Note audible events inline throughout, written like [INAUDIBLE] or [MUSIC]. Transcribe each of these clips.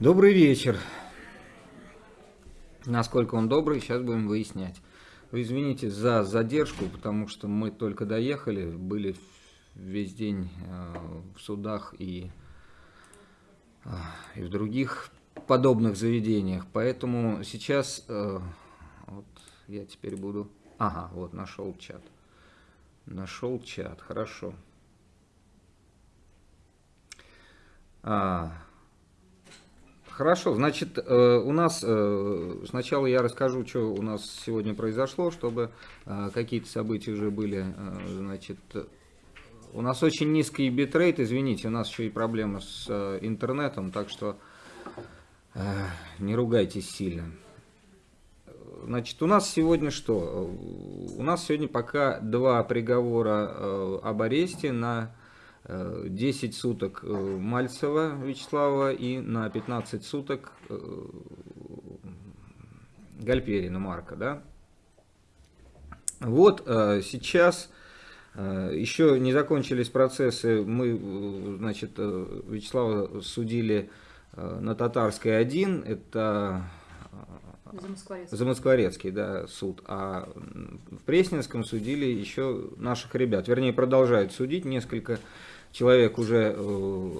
Добрый вечер. Насколько он добрый, сейчас будем выяснять. Вы извините за задержку, потому что мы только доехали, были весь день э, в судах и, э, и в других подобных заведениях. Поэтому сейчас э, вот я теперь буду... Ага, вот нашел чат. Нашел чат, хорошо. А, Хорошо, значит, э, у нас, э, сначала я расскажу, что у нас сегодня произошло, чтобы э, какие-то события уже были, значит, у нас очень низкий битрейт, извините, у нас еще и проблемы с интернетом, так что не ругайтесь сильно. Значит, у нас сегодня что? У нас сегодня пока два приговора об аресте на 10 суток э, Мальцева Вячеслава и на 15 суток э, Гальперина Марка. Да? Вот э, сейчас еще не закончились процессы. Мы, значит, Вячеслава судили на Татарской 1, это Замоскворецкий. Замоскворецкий, да, суд. А в Пресненском судили еще наших ребят. Вернее, продолжают судить несколько человек уже э,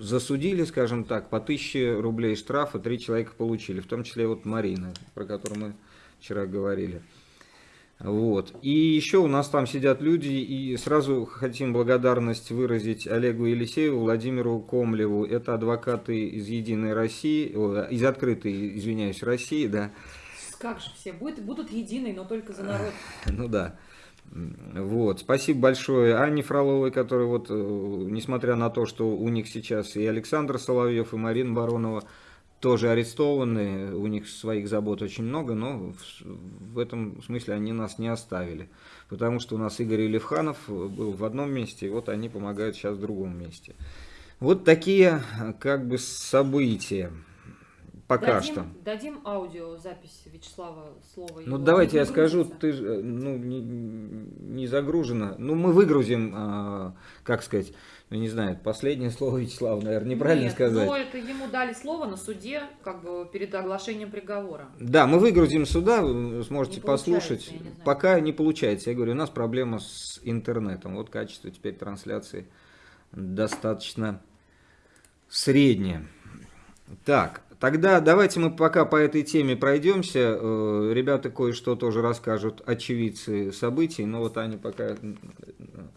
засудили, скажем так, по 1000 рублей штрафа, три человека получили, в том числе вот Марина, про которую мы вчера говорили. Вот. И еще у нас там сидят люди, и сразу хотим благодарность выразить Олегу Елисееву, Владимиру Комлеву. Это адвокаты из Единой России, из Открытой, извиняюсь, России, да. Как же все, будут, будут единой, но только за народ. Ну да. Вот. Спасибо большое Анне Фроловой, которая вот, э, несмотря на то, что у них сейчас и Александр Соловьев, и Марина Баронова тоже арестованы, у них своих забот очень много, но в, в этом смысле они нас не оставили. Потому что у нас Игорь Левханов был в одном месте, и вот они помогают сейчас в другом месте. Вот такие как бы события. Пока дадим, что. Дадим аудиозапись Вячеслава слова. Ну давайте я скажу, ты ну, не, не загружена. Ну мы выгрузим, а, как сказать, ну не знаю, последнее слово Вячеслава, наверное, неправильно Нет, сказать. но это ему дали слово на суде, как бы перед оглашением приговора. Да, мы выгрузим сюда, вы сможете не послушать. Не Пока не получается. Я говорю, у нас проблема с интернетом. Вот качество теперь трансляции достаточно среднее. Так, Тогда давайте мы пока по этой теме пройдемся. Э, ребята кое-что тоже расскажут, очевидцы событий. Но вот Аня пока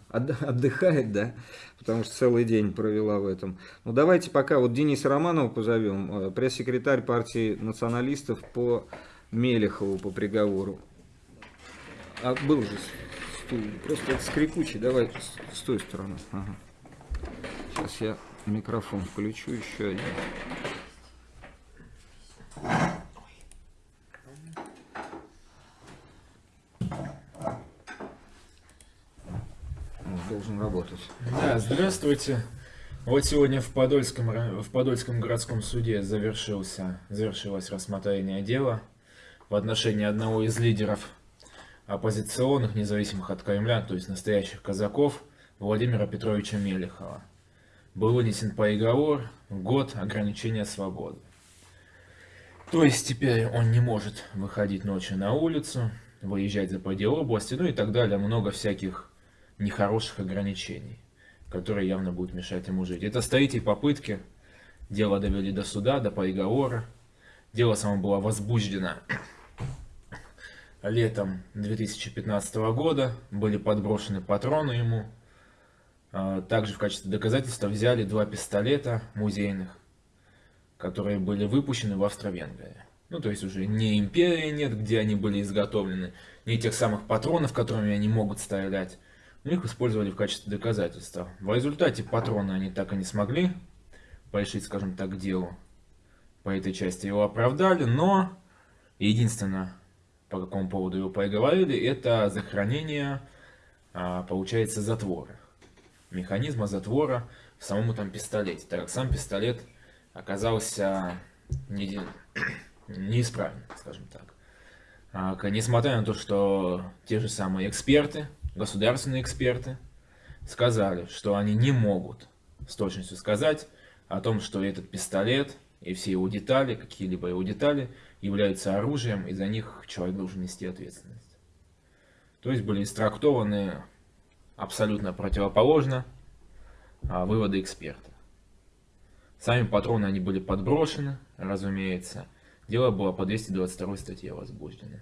отдыхает, да, потому что целый день провела в этом. Ну давайте пока вот Дениса Романова позовем, э, пресс-секретарь партии националистов по Мелехову по приговору. А был же стул, просто это скрипучий, давай с, с той стороны. Ага. Сейчас я микрофон включу еще один. Должен работать. Да, здравствуйте. Вот сегодня в Подольском, в Подольском городском суде завершился, завершилось рассмотрение дела в отношении одного из лидеров оппозиционных, независимых от Кремля, то есть настоящих казаков, Владимира Петровича Мелехова. Был вынесен приговор год ограничения свободы. То есть теперь он не может выходить ночью на улицу, выезжать за пределы области, ну и так далее. Много всяких нехороших ограничений, которые явно будут мешать ему жить. Это с третьей попытки. Дело довели до суда, до приговора. Дело само было возбуждено летом 2015 года. Были подброшены патроны ему. А, также в качестве доказательства взяли два пистолета музейных, которые были выпущены в Австро-Венгрии. Ну, то есть уже не империи нет, где они были изготовлены, не тех самых патронов, которыми они могут стрелять, но их использовали в качестве доказательства. В результате патроны они так и не смогли порешить, скажем так, делу. по этой части его оправдали, но единственное, по какому поводу его поговорили, это захоронение, а, получается, затвора. Механизма затвора в самом этом пистолете, так как сам пистолет оказался не, неисправен, скажем так. А, несмотря на то, что те же самые эксперты, государственные эксперты, сказали, что они не могут с точностью сказать о том, что этот пистолет и все его детали, какие-либо его детали, являются оружием, и за них человек должен нести ответственность. То есть были истрактованы абсолютно противоположно а, выводы эксперта. Сами патроны они были подброшены, разумеется. Дело было по 222 статье возбуждено.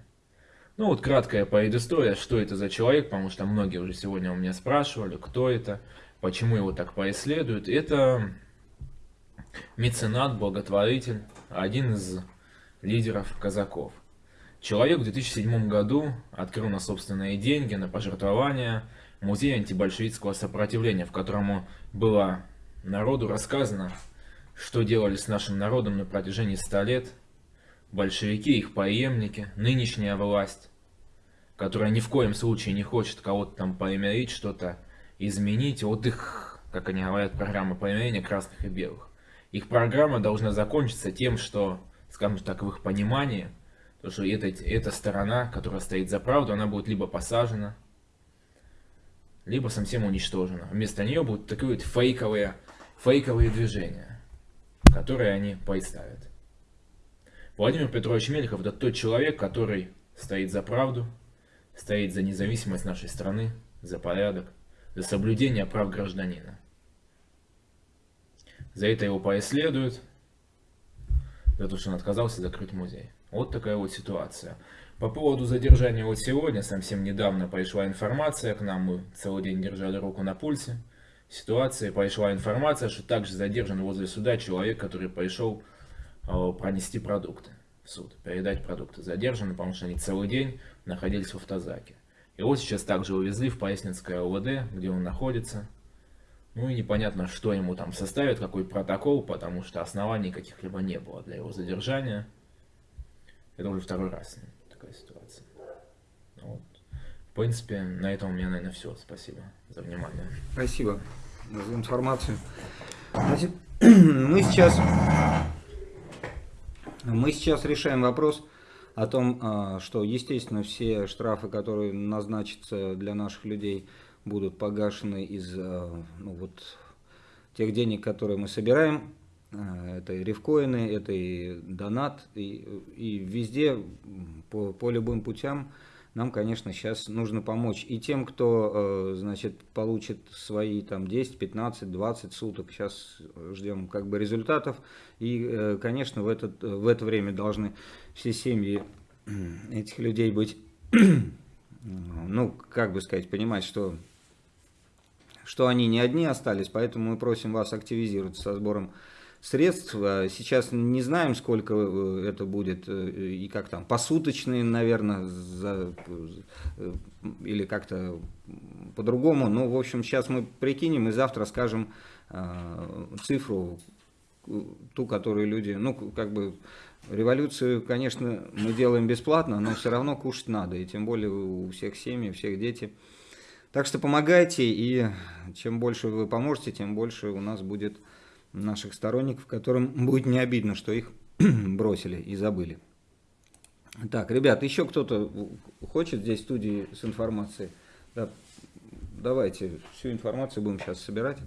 Ну вот краткая предыстория, что это за человек, потому что многие уже сегодня у меня спрашивали, кто это, почему его так преследуют. Это меценат, благотворитель, один из лидеров казаков. Человек в 2007 году открыл на собственные деньги, на пожертвования музей антибольшевистского сопротивления, в котором было народу рассказано, что делали с нашим народом на протяжении 100 лет – большевики, их преемники, нынешняя власть, которая ни в коем случае не хочет кого-то там примирить, что-то изменить, вот их, как они говорят, программа примирения красных и белых. Их программа должна закончиться тем, что, скажем так, в их понимании, то, что эта, эта сторона, которая стоит за правду, она будет либо посажена, либо совсем уничтожена. Вместо нее будут такие вот фейковые, фейковые движения, которые они представят. Владимир Петрович Мелехов это тот человек, который стоит за правду, стоит за независимость нашей страны, за порядок, за соблюдение прав гражданина. За это его преследуют, за то, что он отказался закрыть музей. Вот такая вот ситуация. По поводу задержания вот сегодня, совсем недавно пришла информация к нам, мы целый день держали руку на пульсе ситуации, пришла информация, что также задержан возле суда человек, который пришел Э, пронести продукты в суд, передать продукты. Задержаны, потому что они целый день находились в автозаке. Его сейчас также увезли в Пояснинское ОВД, где он находится. Ну и непонятно, что ему там составят, какой протокол, потому что оснований каких-либо не было для его задержания. Это уже второй раз такая ситуация. Вот. В принципе, на этом у меня, наверное, все. Спасибо за внимание. Спасибо за информацию. Значит, [CLEARS THROAT] мы сейчас мы сейчас решаем вопрос о том, а, что, естественно, все штрафы, которые назначатся для наших людей, будут погашены из а, ну, вот, тех денег, которые мы собираем. А, это и рифкоины, это и донат, и, и везде по, по любым путям нам, конечно, сейчас нужно помочь и тем, кто, э, значит, получит свои там 10, 15, 20 суток. Сейчас ждем как бы результатов. И, э, конечно, в, этот, в это время должны все семьи [CLEARS THROAT] этих людей быть, [CLEARS THROAT] ну, как бы сказать, понимать, что, что они не одни остались, поэтому мы просим вас активизироваться со сбором средств. А сейчас не знаем, сколько э, это будет э, и как там, посуточные, наверное, за, э, или как-то по-другому. Ну, в общем, сейчас мы прикинем и завтра скажем цифру, ту, которую люди, ну, как бы, революцию, конечно, мы делаем бесплатно, но все равно кушать надо, и тем более у всех семьи, у всех дети. Так что помогайте, и чем больше вы поможете, тем больше у нас будет наших сторонников, которым будет не обидно, что их [CLEARS THROAT] бросили и забыли. Так, ребят, еще кто-то хочет здесь студии с информацией? Да, давайте всю информацию будем сейчас собирать.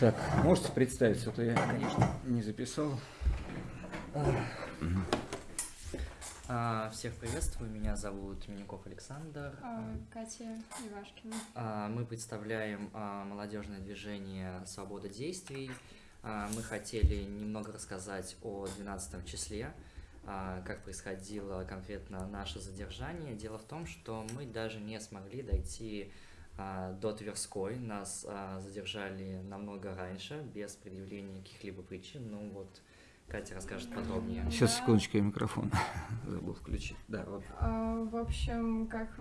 Так, можете представиться, а то я, конечно, не записал. А, всех приветствую, меня зовут Миняков Александр. А, Катя Ивашкина. А, мы представляем молодежное движение «Свобода действий». Мы хотели немного рассказать о 12 числе, как происходило конкретно наше задержание. Дело в том, что мы даже не смогли дойти до Тверской. Нас задержали намного раньше, без предъявления каких-либо причин. Ну вот, Катя расскажет подробнее. Сейчас, секундочку, я микрофон [LAUGHS] забыл включить. Да, вот. а, в общем, как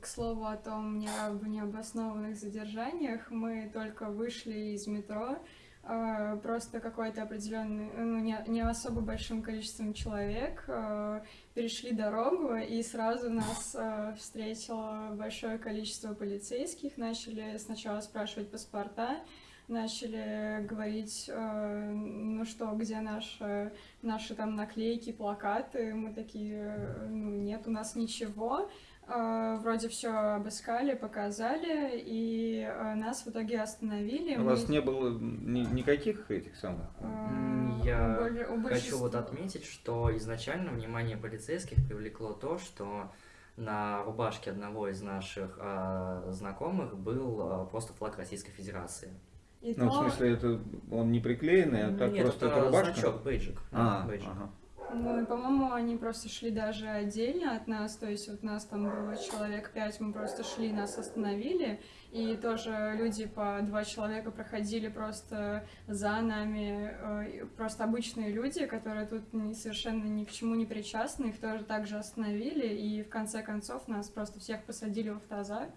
к слову о том не, об необоснованных задержаниях, мы только вышли из метро, э, просто какой-то определенный, ну, не, не особо большим количеством человек э, перешли дорогу, и сразу нас э, встретило большое количество полицейских, начали сначала спрашивать паспорта, начали говорить, э, ну что, где наши, наши там наклейки, плакаты, мы такие, э, ну нет, у нас ничего, Э, вроде все обыскали, показали, и э, нас в итоге остановили. У Мы, вас не было ни- никаких этих самых? э, Я у Хочу вот отметить, что изначально внимание полицейских привлекло то, что на рубашке одного из наших а, знакомых был а, просто флаг Российской Федерации. И Ну, в то- смысле, это он не приклеенный, а так Нет, просто это это рубашка? значок, бейджик. А, бейджик. ага. Ну, и, по-моему, они просто шли даже отдельно от нас, то есть вот нас там было человек пять, мы просто шли, нас остановили, и тоже люди по два человека проходили просто за нами, э, просто обычные люди, которые тут совершенно ни к чему не причастны, их тоже также остановили, и в конце концов нас просто всех посадили в автозак.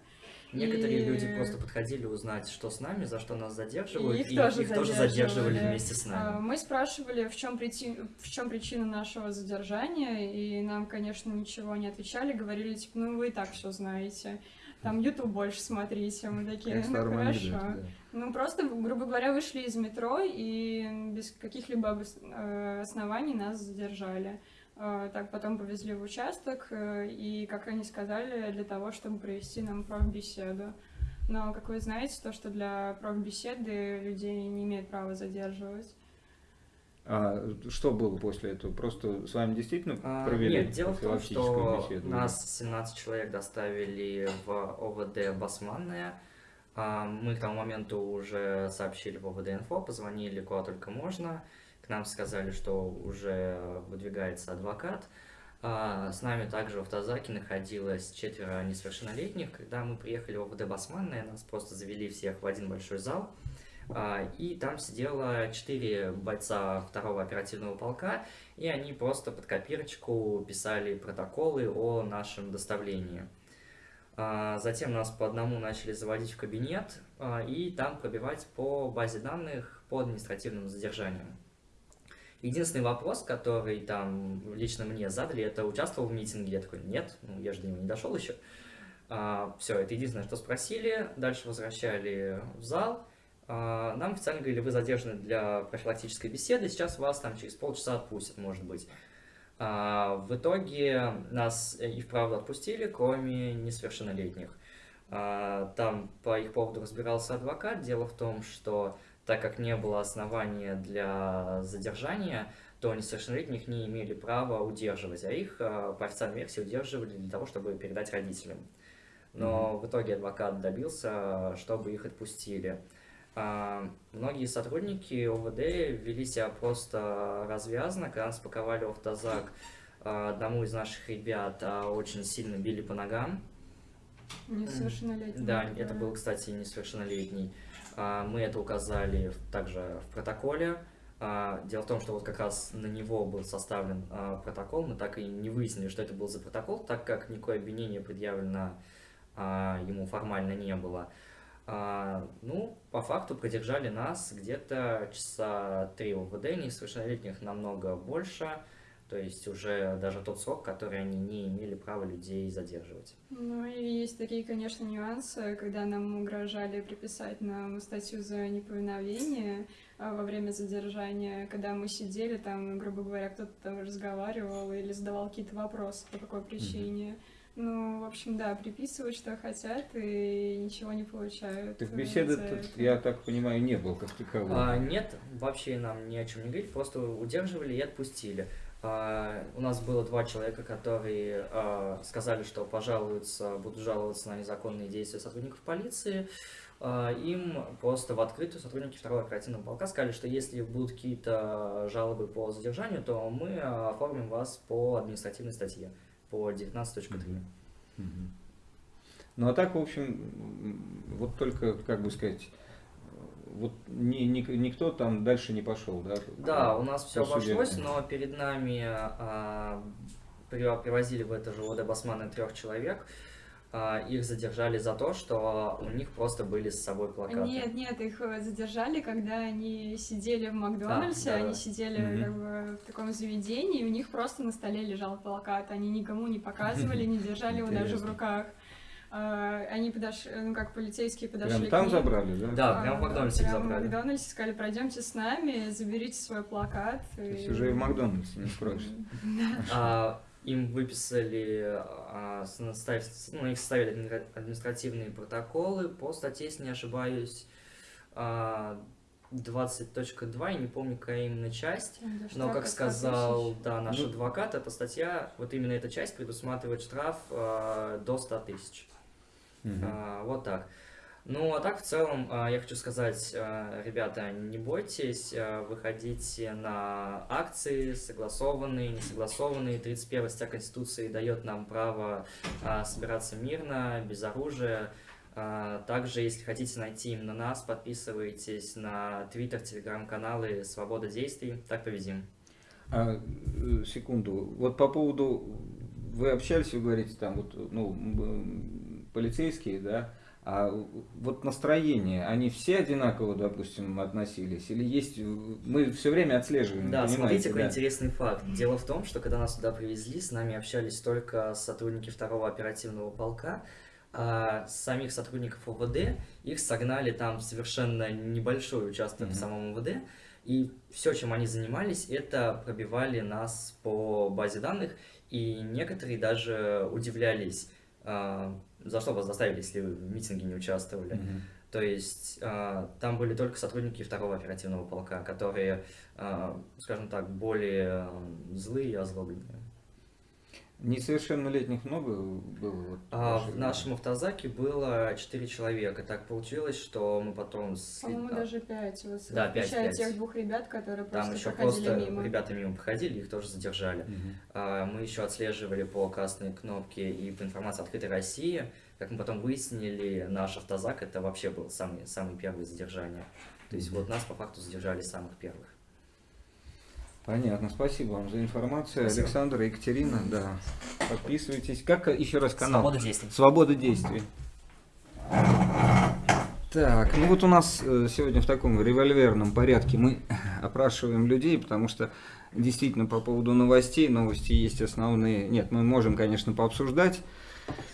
Некоторые И- люди просто подходили узнать, что с нами, за что нас задерживают, И их и тоже их тоже задерживали. задерживали вместе с А, нами. Мы спрашивали, в чем, причина, в чем причина нашего задержания, и нам, конечно, ничего не отвечали, говорили, типа, ну вы и так все знаете. Там YouTube больше смотрите. Мы такие, в ну хорошо. анекдоте, да. Ну просто, грубо говоря, вышли из метро и без каких-либо обос- э, оснований нас задержали. Э, Так потом повезли в участок, э, и, как они сказали, для того, чтобы провести нам профбеседу. Но, как вы знаете, то, что для профбеседы людей не имеют права задерживать. А что было после этого? Просто с вами действительно А, провели Нет, дело в том, что беседу? нас 17 человек доставили в ОВД Басманная. А, Мы к тому моменту уже сообщили в ОВД Инфо, позвонили куда только можно. К нам сказали, что уже выдвигается адвокат. А, С нами также в автозаке находилось четверо несовершеннолетних. Когда мы приехали в ОВД Басманная, нас просто завели всех в один большой зал. А, И там сидело четыре бойца второго оперативного полка, и они просто под копирочку писали протоколы о нашем доставлении. А, Затем нас по одному начали заводить в кабинет и там пробивать по базе данных по административным задержаниям. Единственный вопрос, который там лично мне задали, это участвовал в митинге. Я такой, нет, ну я же до него не дошел еще. все, это единственное, что спросили. Дальше возвращали в зал. А, Нам официально говорили, вы задержаны для профилактической беседы, сейчас вас там через полчаса отпустят, может быть. А, В итоге нас и вправду отпустили, кроме несовершеннолетних. А, Там по их поводу разбирался адвокат. Дело в том, что так как не было основания для задержания, то несовершеннолетних не имели права удерживать, а их а, по официальной версии удерживали для того, чтобы передать родителям. Но в итоге адвокат добился, чтобы их отпустили. А, Многие сотрудники ОВД вели себя просто развязно, когда нас паковали в автозак, а, одному из наших ребят а, очень сильно били по ногам. Несовершеннолетние. Да, это был, кстати, несовершеннолетний. А, Мы это указали также в протоколе. А, Дело в том, что вот как раз на него был составлен а, протокол. Мы так и не выяснили, что это был за протокол, так как никакое обвинение предъявлено ему формально не было. Ну, по факту продержали нас где-то часа три ОВД, несовершеннолетних намного больше. То есть уже даже тот срок, который они не имели права людей задерживать. Ну и есть такие, конечно, нюансы, когда нам угрожали приписать нам статью за неповиновение а, во время задержания, когда мы сидели там, грубо говоря, кто-то там разговаривал или задавал какие-то вопросы, по какой причине. Ну, в общем, да, приписывают, что хотят, и ничего не получают. Так беседы, я так понимаю, не было как таковой. А, нет, вообще нам ни о чем не говорить, просто удерживали и отпустили. А, у нас было два человека, которые а, сказали, что пожалуются, будут жаловаться на незаконные действия сотрудников полиции. А, им просто в открытую сотрудники второго оперативного полка сказали, что если будут какие-то жалобы по задержанию, то мы оформим вас по административной статье, по 19.3. Мгм. Ну а так, в общем, вот только, как бы сказать, вот ни- ни- никто там дальше не пошел, да? Да, у нас все обошлось, но перед нами а, при- привозили в это же ОД Басмана трех человек. а, их задержали за то, что у них просто были с собой плакаты. Нет, нет, их э, задержали, когда они сидели в Макдональдсе, да, да. они сидели Мгм. как бы, в таком заведении, и у них просто на столе лежал плакат, они никому не показывали, не держали его даже в руках. А, Они подошли, ну как полицейские подошли Прям к там забрали, да? Да, прям в Макдональдсе прям в забрали. Макдональдсе сказали, пройдемте с нами, заберите свой плакат. То есть уже и в Макдональдсе не скроешь. [LAUGHS] А, им выписали, а, ну, их составили администра- административные протоколы по статье, если не ошибаюсь, а, 20.2, я не помню, какая именно часть. Но, как сказал да, наш Ну. адвокат, эта статья, вот именно эта часть предусматривает штраф а, до 100 тысяч. А, Вот так. Ну, а так, в целом, а, я хочу сказать, а, ребята, не бойтесь, выходите на акции, согласованные, не согласованные. 31 статья Конституции дает нам право собираться мирно, без оружия. Также, если хотите найти именно нас, подписывайтесь на Твиттер, Телеграм-каналы «Свобода действий». Так победим. А, э, секунду. Вот по поводу, вы общались, вы говорите, там вот, ну, полицейские, да, а вот настроение, они все одинаково, допустим, относились? Или есть, мы все время отслеживаем, Да, смотрите, какой да? интересный факт. Дело в том, что когда нас туда привезли, с нами общались только сотрудники второго оперативного полка, а самих сотрудников ОВД их согнали там совершенно небольшой участок Мгм. в самом ОВД, и все, чем они занимались, это пробивали нас по базе данных, и некоторые даже удивлялись, за что вас заставили, если вы в митинге не участвовали. Мгм. То есть а, там были только сотрудники второго оперативного полка, которые, а, скажем так, более а, злые и озлобленные. Несовершеннолетних много было? Вот, А в нашем автозаке было 4 человека. Так получилось, что мы потом... с- По-моему, а, даже пять. Вот, Да, пять, включая пять. тех двух ребят, которые Там просто еще проходили просто мимо. ребята мимо проходили, их тоже задержали. Мгм. А, Мы еще отслеживали по красной кнопке и по информации открытой России. Как мы потом выяснили, наш автозак это вообще был самый, самый первый задержание. То есть вот нас по факту задержали самых первых. Понятно, спасибо вам за информацию. Спасибо. Александр Екатерина, да. Подписывайтесь. Как еще раз канал? Свобода действий. Свобода действий. Так, ну вот у нас э, сегодня в таком револьверном порядке мы [LAUGHS] опрашиваем людей, потому что действительно по поводу новостей, новости есть основные. Нет, мы можем, конечно, пообсуждать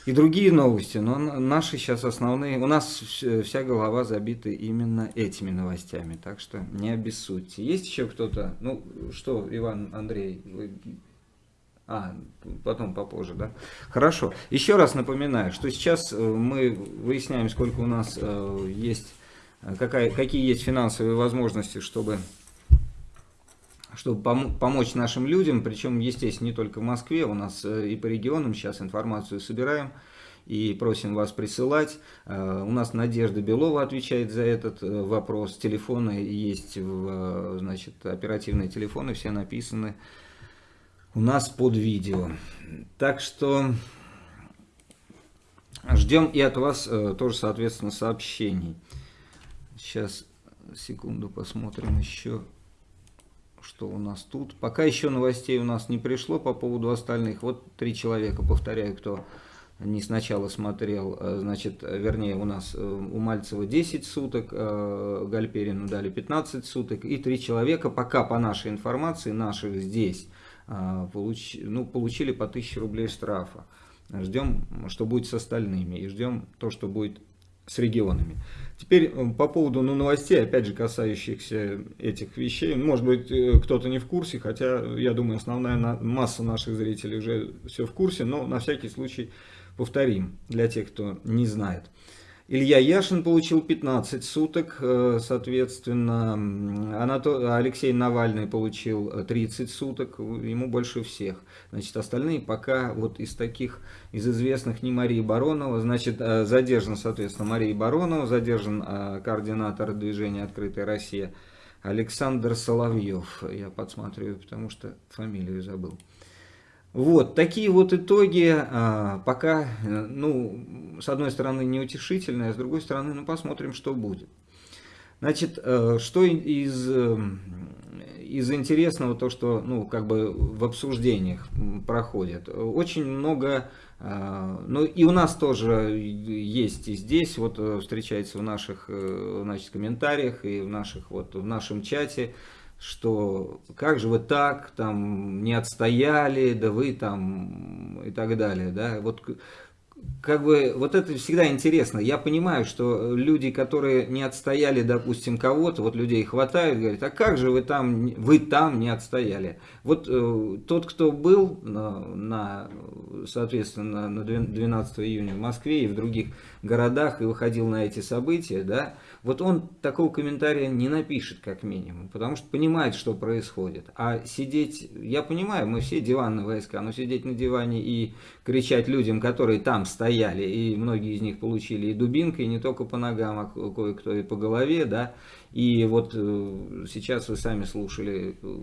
и другие новости, но наши сейчас основные. У нас вс- вся голова забита именно этими новостями, так что не обессудьте. Есть еще кто-то? Ну что, Иван, Андрей, вы а, потом попозже, да? Хорошо. Еще раз напоминаю, что сейчас э, мы выясняем, сколько у нас э, есть, э, какая, какие есть финансовые возможности, чтобы, чтобы помо- помочь нашим людям. Причем, естественно, не только в Москве, у нас э, и по регионам сейчас информацию собираем и просим вас присылать. Э, У нас Надежда Белова отвечает за этот э, вопрос. Телефоны есть, в, значит, оперативные телефоны, все написаны у нас под видео. Так что ждем и от вас тоже, соответственно, сообщений. Сейчас, секунду, посмотрим еще, что у нас тут. Пока еще новостей у нас не пришло по поводу остальных. Вот три человека, повторяю, кто не сначала смотрел, э, значит, вернее, у нас э, у Мальцева 10 суток, э, Гальперину дали 15 суток, и три человека, пока по нашей информации, наших здесь, получ- ну, получили по 1000 рублей штрафа. Ждем, что будет с остальными, и ждем то, что будет с регионами. Теперь э, по поводу ну, новостей, опять же, касающихся этих вещей. Может быть, э, кто-то не в курсе, хотя, я думаю, основная на- масса наших зрителей уже все в курсе, но на всякий случай повторим для тех, кто не знает. Илья Яшин получил 15 суток, э, соответственно, Анато- Алексей Навальный получил э, 30 суток, ему больше всех. Значит, остальные пока вот из таких, из известных не Марии Баронова, значит, э, задержан, соответственно, Мария Баронова, задержан э, координатор движения «Открытая Россия» Александр Соловьев. Я подсматриваю, потому что фамилию забыл. Вот, такие вот итоги, а, пока, э, ну, с одной стороны неутешительные, а с другой стороны, ну, посмотрим, что будет. Значит, э, что из, э, из интересного, то, что ну, как бы в обсуждениях проходит. Очень много, э, ну и у нас тоже есть и здесь, вот встречается в наших значит, комментариях и в, наших, вот, в нашем чате, что как же вы так, там, не отстояли, да вы там и так далее, да, вот как бы вот это всегда интересно. Я понимаю, что люди, которые не отстояли, допустим, кого-то, вот людей хватает, говорят, а как же вы там, вы там не отстояли? Вот э, тот, кто был на, на, соответственно, на 12 июня в Москве и в других городах и выходил на эти события, да, вот он такого комментария не напишет, как минимум, потому что понимает, что происходит. А сидеть, я понимаю, мы все диванные войска, но сидеть на диване и кричать людям, которые там стояли, и многие из них получили и дубинкой, и не только по ногам, а кое-кто и по голове, да, и вот э, сейчас вы сами слушали, э,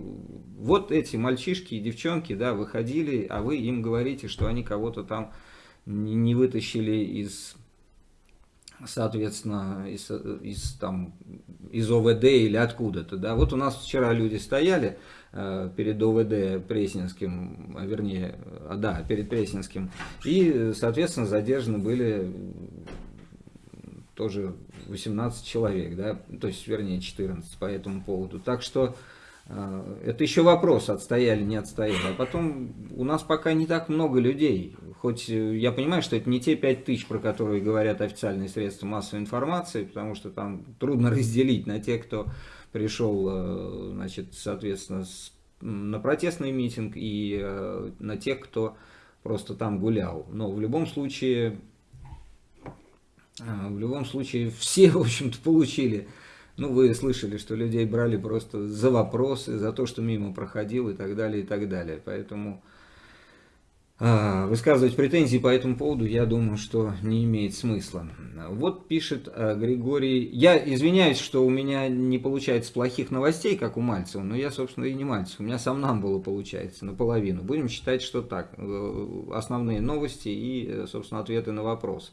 вот эти мальчишки и девчонки, да, выходили, а вы им говорите, что они кого-то там не вытащили из соответственно, из, из, там, из ОВД или откуда-то. Да? Вот у нас вчера люди стояли э, перед ОВД Пресненским, а вернее, а, да, перед Пресненским, и, соответственно, задержаны были тоже 18 человек, да, то есть, вернее, 14 по этому поводу. Так что э, это еще вопрос, отстояли, не отстояли. А потом у нас пока не так много людей. Хоть э, я понимаю, что это не те 5 тысяч, про которые говорят официальные средства массовой информации, потому что там трудно [LAUGHS] разделить на тех, кто пришел, э, значит, соответственно, с, на протестный митинг и э, на тех, кто просто там гулял. Но в любом случае а, в любом случае, [LAUGHS] все, в общем-то, получили. Ну, вы слышали, что людей брали просто за вопросы, за то, что мимо проходил и так далее, и так далее. Поэтому высказывать претензии по этому поводу, я думаю, что не имеет смысла. Вот пишет а, Григорий. Я извиняюсь, что у меня не получается плохих новостей, как у Мальцева, но я, собственно, и не Мальцев. У меня сам нам было получается наполовину. Будем считать, что так. Э, основные новости и, э, собственно, ответы на вопросы.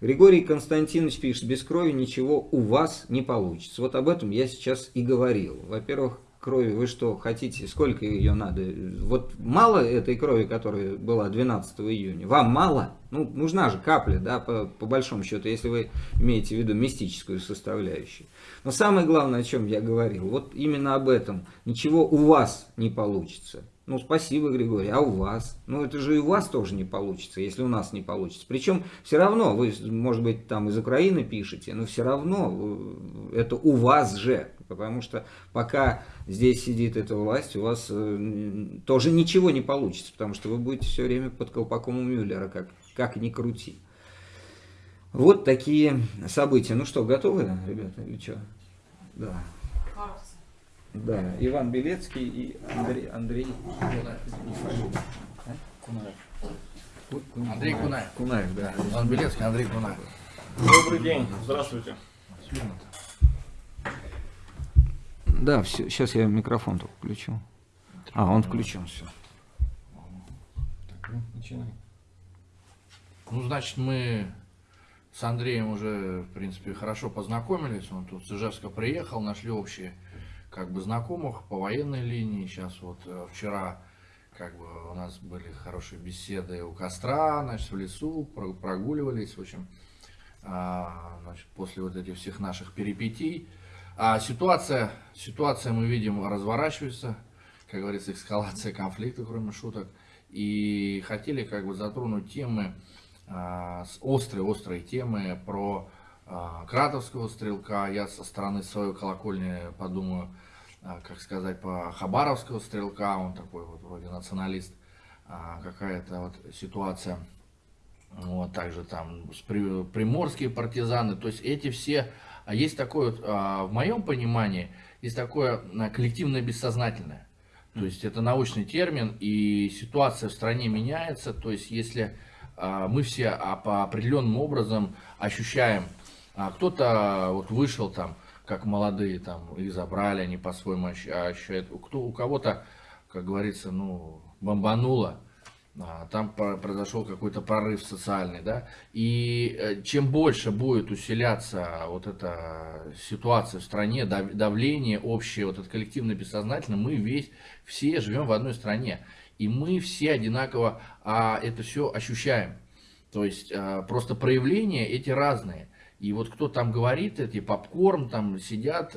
Григорий Константинович пишет, без крови ничего у вас не получится. Вот об этом я сейчас и говорил. Во-первых, крови вы что хотите, сколько ее надо? Вот мало этой крови, которая была 12 июня? Вам мало? Ну, нужна же капля, да, по, по большому счету, если вы имеете в виду мистическую составляющую. Но самое главное, о чем я говорил, вот именно об этом. Ничего у вас не получится. Ну, спасибо, Григорий, а у вас? Ну, это же и у вас тоже не получится, если у нас не получится. Причем все равно, вы, может быть, там из Украины пишете, но все равно э, это у вас же. Потому что пока здесь сидит эта власть, у вас э, тоже ничего не получится, потому что вы будете все время под колпаком у Мюллера, как, как ни крути. Вот такие события. Ну что, готовы, ребята, или что? Да. Да, Иван Белецкий и Андрей, Андрей Кунаев. Андрей Кунаев. Кунаев, да. Иван Белецкий, Андрей Кунаев. Добрый день, здравствуйте. Да, все, сейчас я микрофон только включу. А, он включен, все. Так, ну, начинай. Ну, значит, мы с Андреем уже, в принципе, хорошо познакомились. Он тут с Ижевска приехал, нашли общие как бы знакомых по военной линии. Сейчас вот э, вчера как бы у нас были хорошие беседы у костра, значит, в лесу, прогуливались, в общем, а, значит, после вот этих всех наших перипетий. А ситуация, ситуация, мы видим, разворачивается, как говорится, эскалация конфликта, кроме шуток. И хотели как бы затронуть темы, острые-острые темы про а, Кратовского стрелка. Я со стороны своей колокольни подумаю, а, как сказать, по Хабаровского стрелка. Он такой вот вроде националист. А, какая-то вот ситуация. Вот, также там приморские партизаны. То есть эти все... Есть такое, вот, в моем понимании, есть такое коллективное бессознательное. То есть это научный термин, и ситуация в стране меняется. То есть если мы все по определенным образом ощущаем а кто-то вот вышел там, как молодые, там, их забрали, они по-своему ощущают. Кто, у кого-то, как говорится, ну, бомбануло. А, там про- произошел какой-то прорыв социальный, да, и э, чем больше будет усиляться вот эта ситуация в стране, дав- давление общее, вот это коллективное бессознательное, мы весь, все живем в одной стране, и мы все одинаково а, это все ощущаем. То есть а, просто проявления эти разные. И вот кто там говорит, эти попкорн там сидят,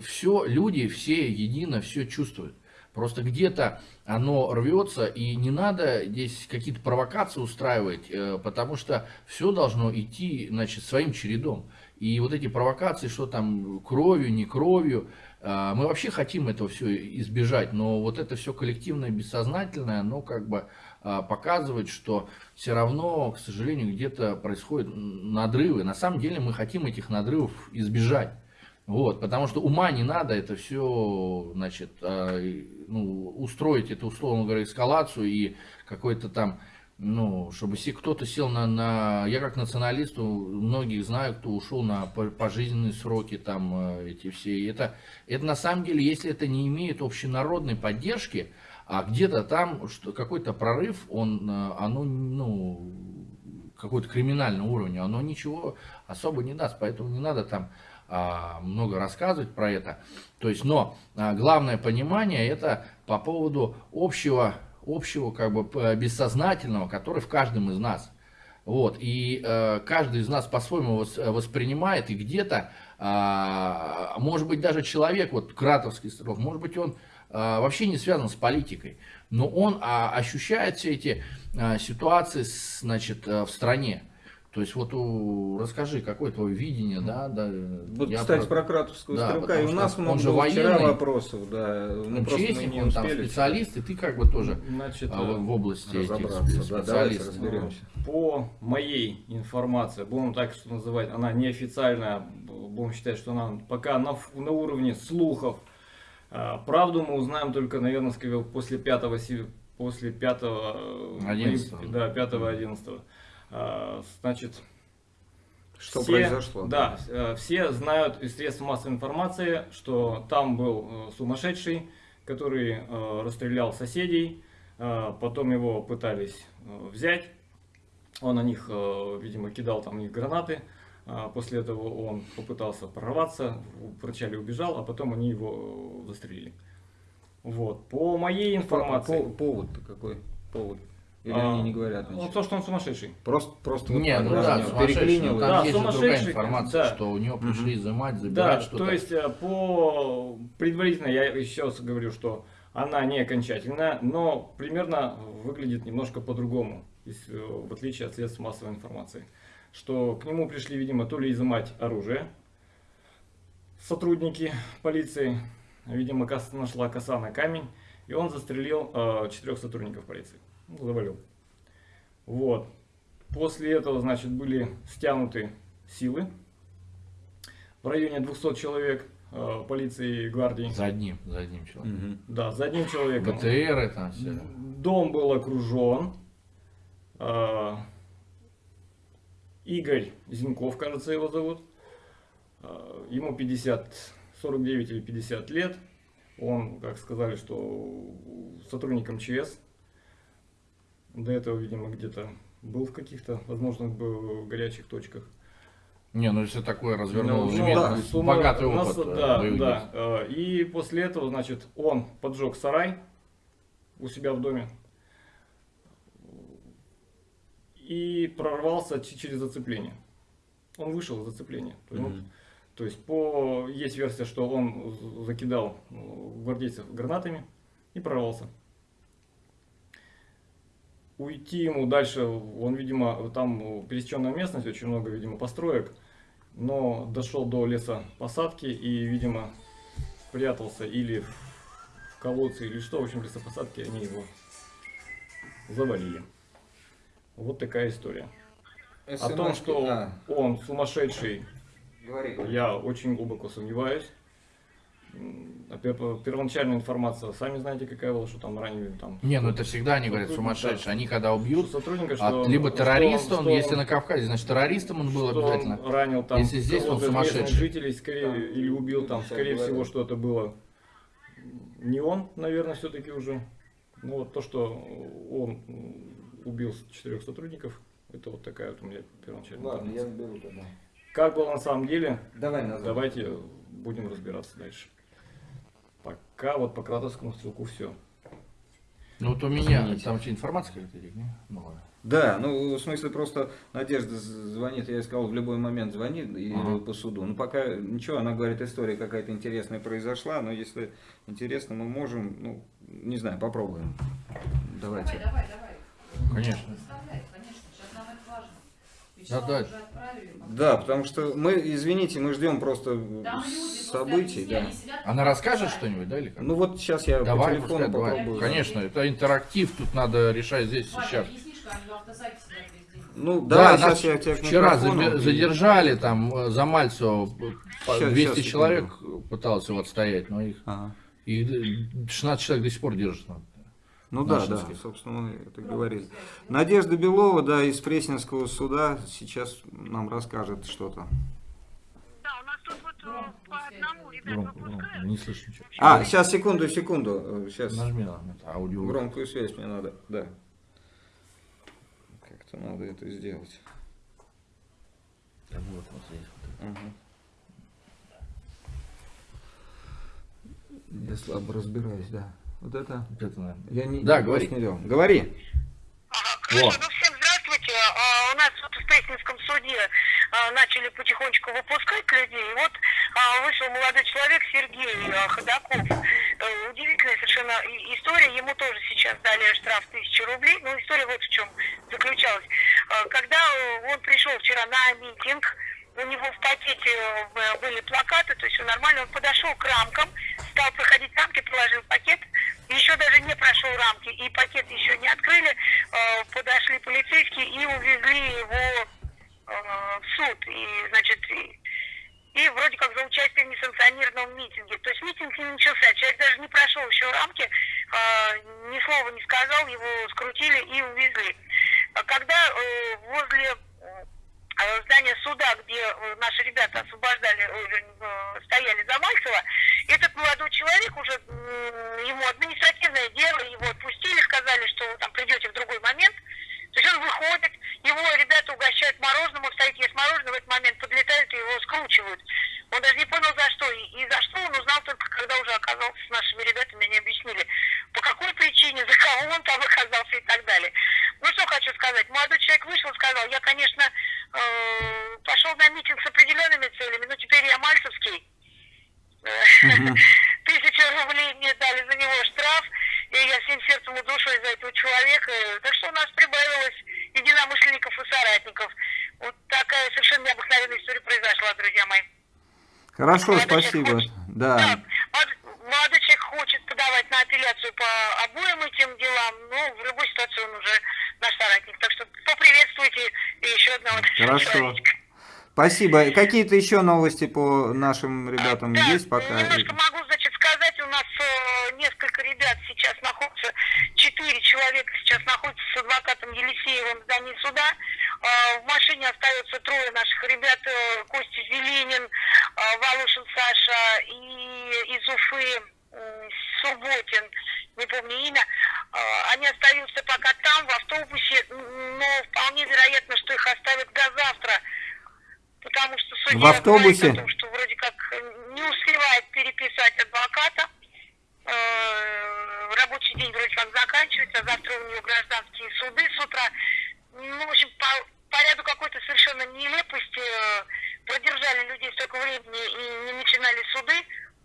все, люди все едино все чувствуют. Просто где-то оно рвется, и не надо здесь какие-то провокации устраивать, э, потому что все должно идти, значит, своим чередом. И вот эти провокации, что там кровью, не кровью, э, мы вообще хотим этого все избежать, но вот это все коллективное, бессознательное, оно как бы э, показывает, что все равно, к сожалению, где-то происходят надрывы. На самом деле мы хотим этих надрывов избежать. Вот, потому что ума не надо это все, значит, э, ну, устроить, это, условно говоря, эскалацию и какой-то там, ну, чтобы се- кто-то сел на, на... Я как националист, многих знаю, кто ушел на по- пожизненные сроки, там, э, эти все. И это, это на самом деле, если это не имеет общенародной поддержки, а где-то там какой-то прорыв, он, э, оно, ну, какой-то криминальный уровень, оно ничего особо не даст, поэтому не надо там а, много рассказывать про это. То есть, но а, главное понимание это по поводу общего, общего как бы бессознательного, который в каждом из нас. Вот, и э, каждый из нас по-своему вос- воспринимает, и где-то, а, может быть, даже человек, вот Кратовский стрелок, может быть, он а, вообще не связан с политикой, но он а, ощущает все эти а, ситуации, значит, а, в стране. То есть вот у, расскажи, какое твое видение, да, да. Вот, я кстати, про- про Кратовского Да, стрелка. И у нас он много же было вчера военный. вопросов, да. Мы Ну, просто Честник, не он там успели специалист, и ты как бы тоже Значит, а, в, в области этих разобраться. Да, давайте разберемся. по моей информации, будем так что называть, она неофициальная, будем считать, что она пока на, на уровне слухов. А, Правду мы узнаем только, наверное, скорее после 5 си- после 5 11. да, 5 11 Значит, Что все- произошло? Да, э, все знают из средств массовой информации, что там был э, сумасшедший, который э, расстрелял соседей, э, потом его пытались э, взять, он на них, э, видимо, кидал там них гранаты, после этого он попытался прорваться, вначале убежал, а потом они его э, застрелили. Вот. По моей информации... По- повод-то какой? Повод. Или а, они не говорят ну, то, что он сумасшедший. Просто, просто вот Не, ну да, да, у него сумасшедший, переклинило. но Да, там есть же другая сумасшедший, информация, да. что у него пришли изымать, Да, забирать что-то. то есть э, по предварительно я еще раз говорю, что она не окончательная, но примерно выглядит немножко по-другому, э, в отличие от средств массовой информации. Что к нему пришли, видимо, то ли изымать оружие сотрудники полиции, видимо, нашла коса на камень, и он застрелил э, четырех сотрудников полиции, ну, завалил. Вот. После этого, значит, были стянуты силы в районе 200 человек э, полиции и гвардии. За одним, за одним человеком. Мгм. Да, за одним человеком. БТР там все. Дом был окружен. Э, Игорь Зинков, кажется, его зовут. Э, Ему 50, 49 или 50 лет. Он, как сказали, что сотрудник МЧС. До этого, видимо, где-то был в каких-то, возможно, был в горячих точках. Не, ну если такое развернул, Ну, имеет да, Сумма- богатый у нас- опыт. э, да, боевых да. Э, И после этого, значит, он поджег сарай у себя в доме и прорвался через зацепление. Он вышел из зацепления. То есть, ну, Мгм. то есть по есть версия, что он закидал э, гвардейцев гранатами и прорвался. Уйти ему дальше, он, видимо, там э, пересеченная местность, очень много, видимо, построек, но дошел до леса посадки и, видимо, прятался или в колодце, или что, в общем, лесопосадки, они его завалили. Вот такая история. О том, что А, он сумасшедший, говори, говори. я очень глубоко сомневаюсь. А пер- Первоначальная информация, сами знаете, какая была, что там ранили там. Не, ну это всегда они говорят Сотрудник, сумасшедший. да. Они когда что убьют, сотрудника, а, что, либо что террорист он, что если на Кавказе, значит террористом он был что обязательно. он ранил там Если здесь он сумасшедший. жителей, скорее, или убил там, скорее говорят. всего, что это было не он, наверное, все-таки уже. Ну вот то, что он убил четырех сотрудников, это вот такая вот у меня первоначальная информация. беру тогда. Как было на самом деле, Давай назад. давайте будем разбираться дальше. Пока вот по Кратовскому стрелку все. Ну вот у меня, Извините. там что, информация какая-то? Новая. Да, ну в смысле просто Надежда звонит, я сказал, в любой момент звони и Ага. по суду. Ну пока ничего, она говорит, история какая-то интересная произошла, но если интересно, мы можем, ну, не знаю, попробуем. Давайте. Давай, давай, давай. Конечно. Представляй, конечно, сейчас нам это важно. Да, Вячеслава да. уже отправили. Да, потому что мы, извините, мы ждем просто Там событий, да. Она расскажет что-нибудь, да, или как? Ну вот сейчас я давай, по пускай, телефону давай. попробую. Конечно, это интерактив, тут надо решать здесь, Ваня, сейчас. Ну, Да, давай, нас сейчас я тебя вчера задержали, там э, за Мальцева э, по- Щас, 200 щас, человек пыталось его отстоять, но их Ага. и 16 человек до сих пор держат. Ну да, да, собственно, мы это говорили. Надежда Белова, да, из Пресненского суда сейчас нам расскажет что-то. Да, у нас тут вот э, по одному ребят выпускают. не слышно ничего. А, сейчас, секунду, секунду. Сейчас Нажми на это аудио. громкую связь мне надо, да. Как-то надо это сделать. Да вот, вот здесь вот. Ага. Я слабо разбираюсь, да. Вот это... Вот это, наверное. Я не, Да, говори. не делал. Говори. Ага, хорошо, Во. ну всем здравствуйте. А, у нас вот в Пресненском суде а, начали потихонечку выпускать людей. И вот а, вышел молодой человек Сергей а, Ходаков. Э, Удивительная совершенно история. Ему тоже сейчас дали штраф 1000 рублей. Но история вот в чем заключалась. А, Когда он пришел вчера на митинг, у него в пакете э, были плакаты, то есть все нормально. Он подошел к рамкам, стал проходить рамки, положил пакет, еще даже не прошел рамки, и пакет еще не открыли, э, подошли полицейские и увезли его э, в суд. И, значит, и, и вроде как за участие в несанкционированном митинге. То есть митинг не начался, человек даже не прошел еще рамки, э, ни слова не сказал, его скрутили и увезли. А Когда э, возле э, здания суда, где э, наши ребята освобождали, э, э, стояли за Мальцева, этот молодой человек уже, ему административное дело, его отпустили, сказали, что там придете в другой момент. То есть он выходит, его ребята угощают мороженым, он стоит, ест мороженое, в этот момент подлетают и его скручивают. Он даже не понял за что. И, за что он узнал только, когда уже оказался с нашими ребятами, они объяснили, по какой причине, за кого он там оказался и так далее. Ну что хочу сказать, молодой человек вышел и сказал, я, конечно, э, пошел на митинг с определенными целями, но теперь я мальцевский. [LAUGHS] Тысячу рублей мне дали за него штраф, и я всем сердцем и душой за этого человека. Так что у нас прибавилось единомышленников и соратников. Вот такая совершенно необыкновенная история произошла, друзья мои. Хорошо, Молодой спасибо. хочет- Да. молодой- молодой человек хочет подавать на апелляцию по обоим этим делам, но в любой ситуации он уже наш соратник. Так что поприветствуйте еще одного Хорошо. [LAUGHS] человечка. Спасибо. Какие-то еще новости по нашим ребятам Да, есть пока? Немножко могу, значит, сказать, у нас э, несколько ребят сейчас находятся, четыре человека сейчас находятся с адвокатом Елисеевым в здании суда. Э, в машине остается трое наших ребят, э, Костя Зеленин, Волошин Саша и из Уфы Субботин, не помню имя. Они остаются пока там, в автобусе, но вполне вероятно, что их оставят до завтра. Потому что судья В автобусе? говорит о том, что вроде как э, не успевает переписать адвоката. Э, Рабочий день вроде как заканчивается, завтра у него гражданские суды с утра. Ну, в общем, по, по ряду какой-то совершенно нелепости э, продержали людей столько времени и не начинали суды,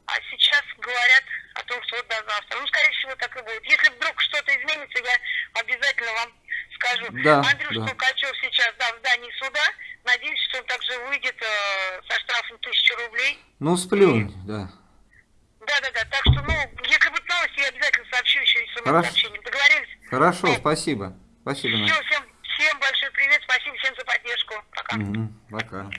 а сейчас говорят о том, что вот до завтра. Ну, скорее всего, так и будет. Если вдруг что-то изменится, я обязательно вам скажу. Да, Андрюш да. Толкачев сейчас, да, в здании суда. Надеюсь, что он также выйдет э, со штрафом 1000 рублей. Ну, сплюнь, да. Да-да-да, так что, ну, если будет новости, я обязательно сообщу еще и Хорошо. сообщением. Договорились? Хорошо, спасибо. Спасибо, Все, всем, всем большой привет, спасибо всем за поддержку. Пока. Мгм, Пока.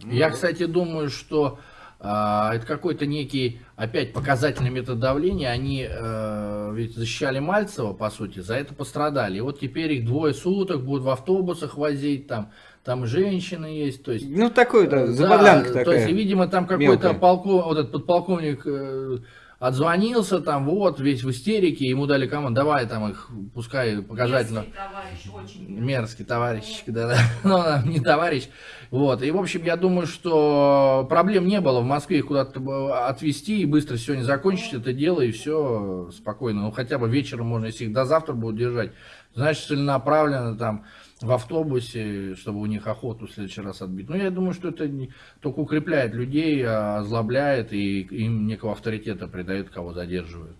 Я, кстати, думаю, что а, это какой-то некий, опять, показательный метод давления. Они э, ведь защищали Мальцева, по сути, за это пострадали. И вот теперь их двое суток будут в автобусах возить, там, там женщины есть. То есть, Ну, такой, да, Да, забодлянка То такая. есть, и, видимо, там какой-то полков, вот этот подполковник э, отзвонился, там, вот, весь в истерике, ему дали команду, давай там их, пускай показательно. Мерзкий товарищ, очень Мерзкий товарищ, да, да, [LAUGHS] ну, не товарищ. Вот, и, в общем, я думаю, что проблем не было в Москве их куда-то отвезти и быстро сегодня закончить это дело, и все спокойно. Ну, хотя бы вечером можно, если их до завтра будут держать, значит, целенаправленно там в автобусе, чтобы у них охоту в следующий раз отбить. Ну, я думаю, что это не, только укрепляет людей, а озлобляет и им некого авторитета придает, кого задерживают.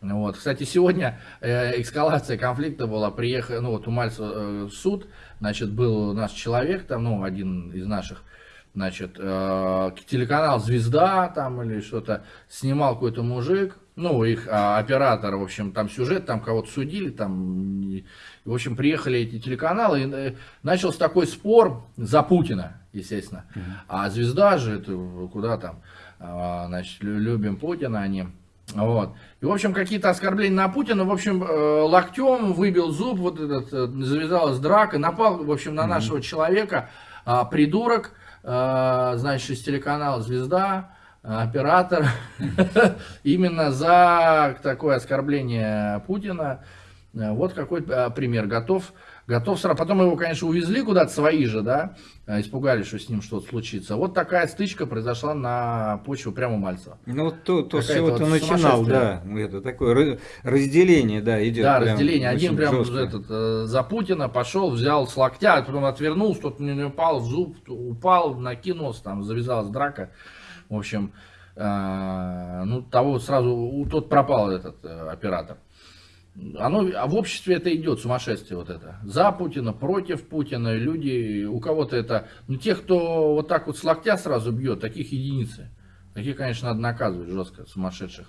Вот. Кстати, сегодня э, эскалация конфликта была, приехал, ну вот у Мальцева э, суд, значит, был наш человек, там, ну, один из наших, значит, э, телеканал «Звезда» там или что-то, снимал какой-то мужик, ну, их а, оператор, в общем, там сюжет, там кого-то судили, там, в общем, приехали эти телеканалы, и э, начался такой спор за Путина, естественно, а «Звезда» же, это куда там, а, значит, лю- любим Путина они, вот. И, в общем, какие-то оскорбления на Путина, в общем, э, локтем выбил зуб, вот этот, э, завязалась драка, напал, в общем, на нашего человека, а, придурок, а, значит, из телеканала «Звезда», оператор, [LAUGHS] именно за такое оскорбление Путина. Э, Вот какой а, пример. Готов, готов сразу. Потом его, конечно, увезли куда-то свои же, да, а, испугались, что с ним что-то случится. Вот такая стычка произошла на почве прямо Мальцева. Ну, вот то, то с Какая-то чего ты вот начинал, да, это такое ра- разделение, да, идет. Да, разделение. Один прям жестко. этот, э, за Путина пошел, взял с локтя, а потом отвернулся, тот не упал в зуб, упал, накинулся, там завязалась драка. В общем, э, ну, того сразу, у- тот пропал этот э, оператор. Оно, а в обществе это идет, сумасшествие вот это. За Путина, против Путина, люди, у кого-то это, ну, тех, кто вот так вот с локтя сразу бьет, таких единицы. Таких, конечно, надо наказывать жестко, сумасшедших.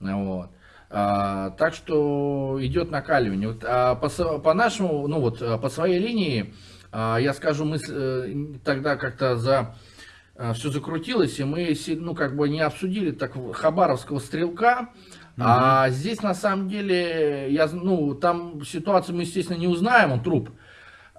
Вот. А, так что идет накаливание. Вот, а по, по нашему, ну вот, а, по своей линии, а, я скажу, мы э, тогда как-то за все закрутилось, и мы, ну, как бы не обсудили так хабаровского стрелка, а здесь, на самом деле, я, ну, там ситуацию мы, естественно, не узнаем, он труп,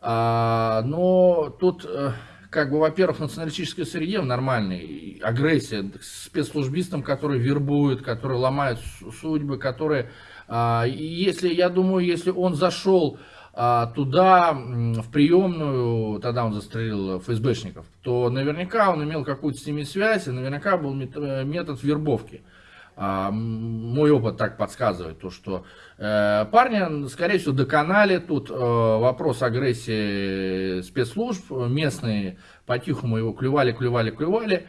А, но тут, э, как бы, во-первых, в националистической среде в нормальной и агрессия к спецслужбистам, которые вербуют, которые ломают су- судьбы, которые, а, если, я думаю, если он зашел а, туда, в приемную, тогда он застрелил ФСБшников, то наверняка он имел какую-то с ними связь, и наверняка был э, метод вербовки. А, мой опыт так подсказывает, то, что э, парня, скорее всего, доконали. Тут э, вопрос агрессии спецслужб. Местные по-тихому его клювали, клювали, клювали.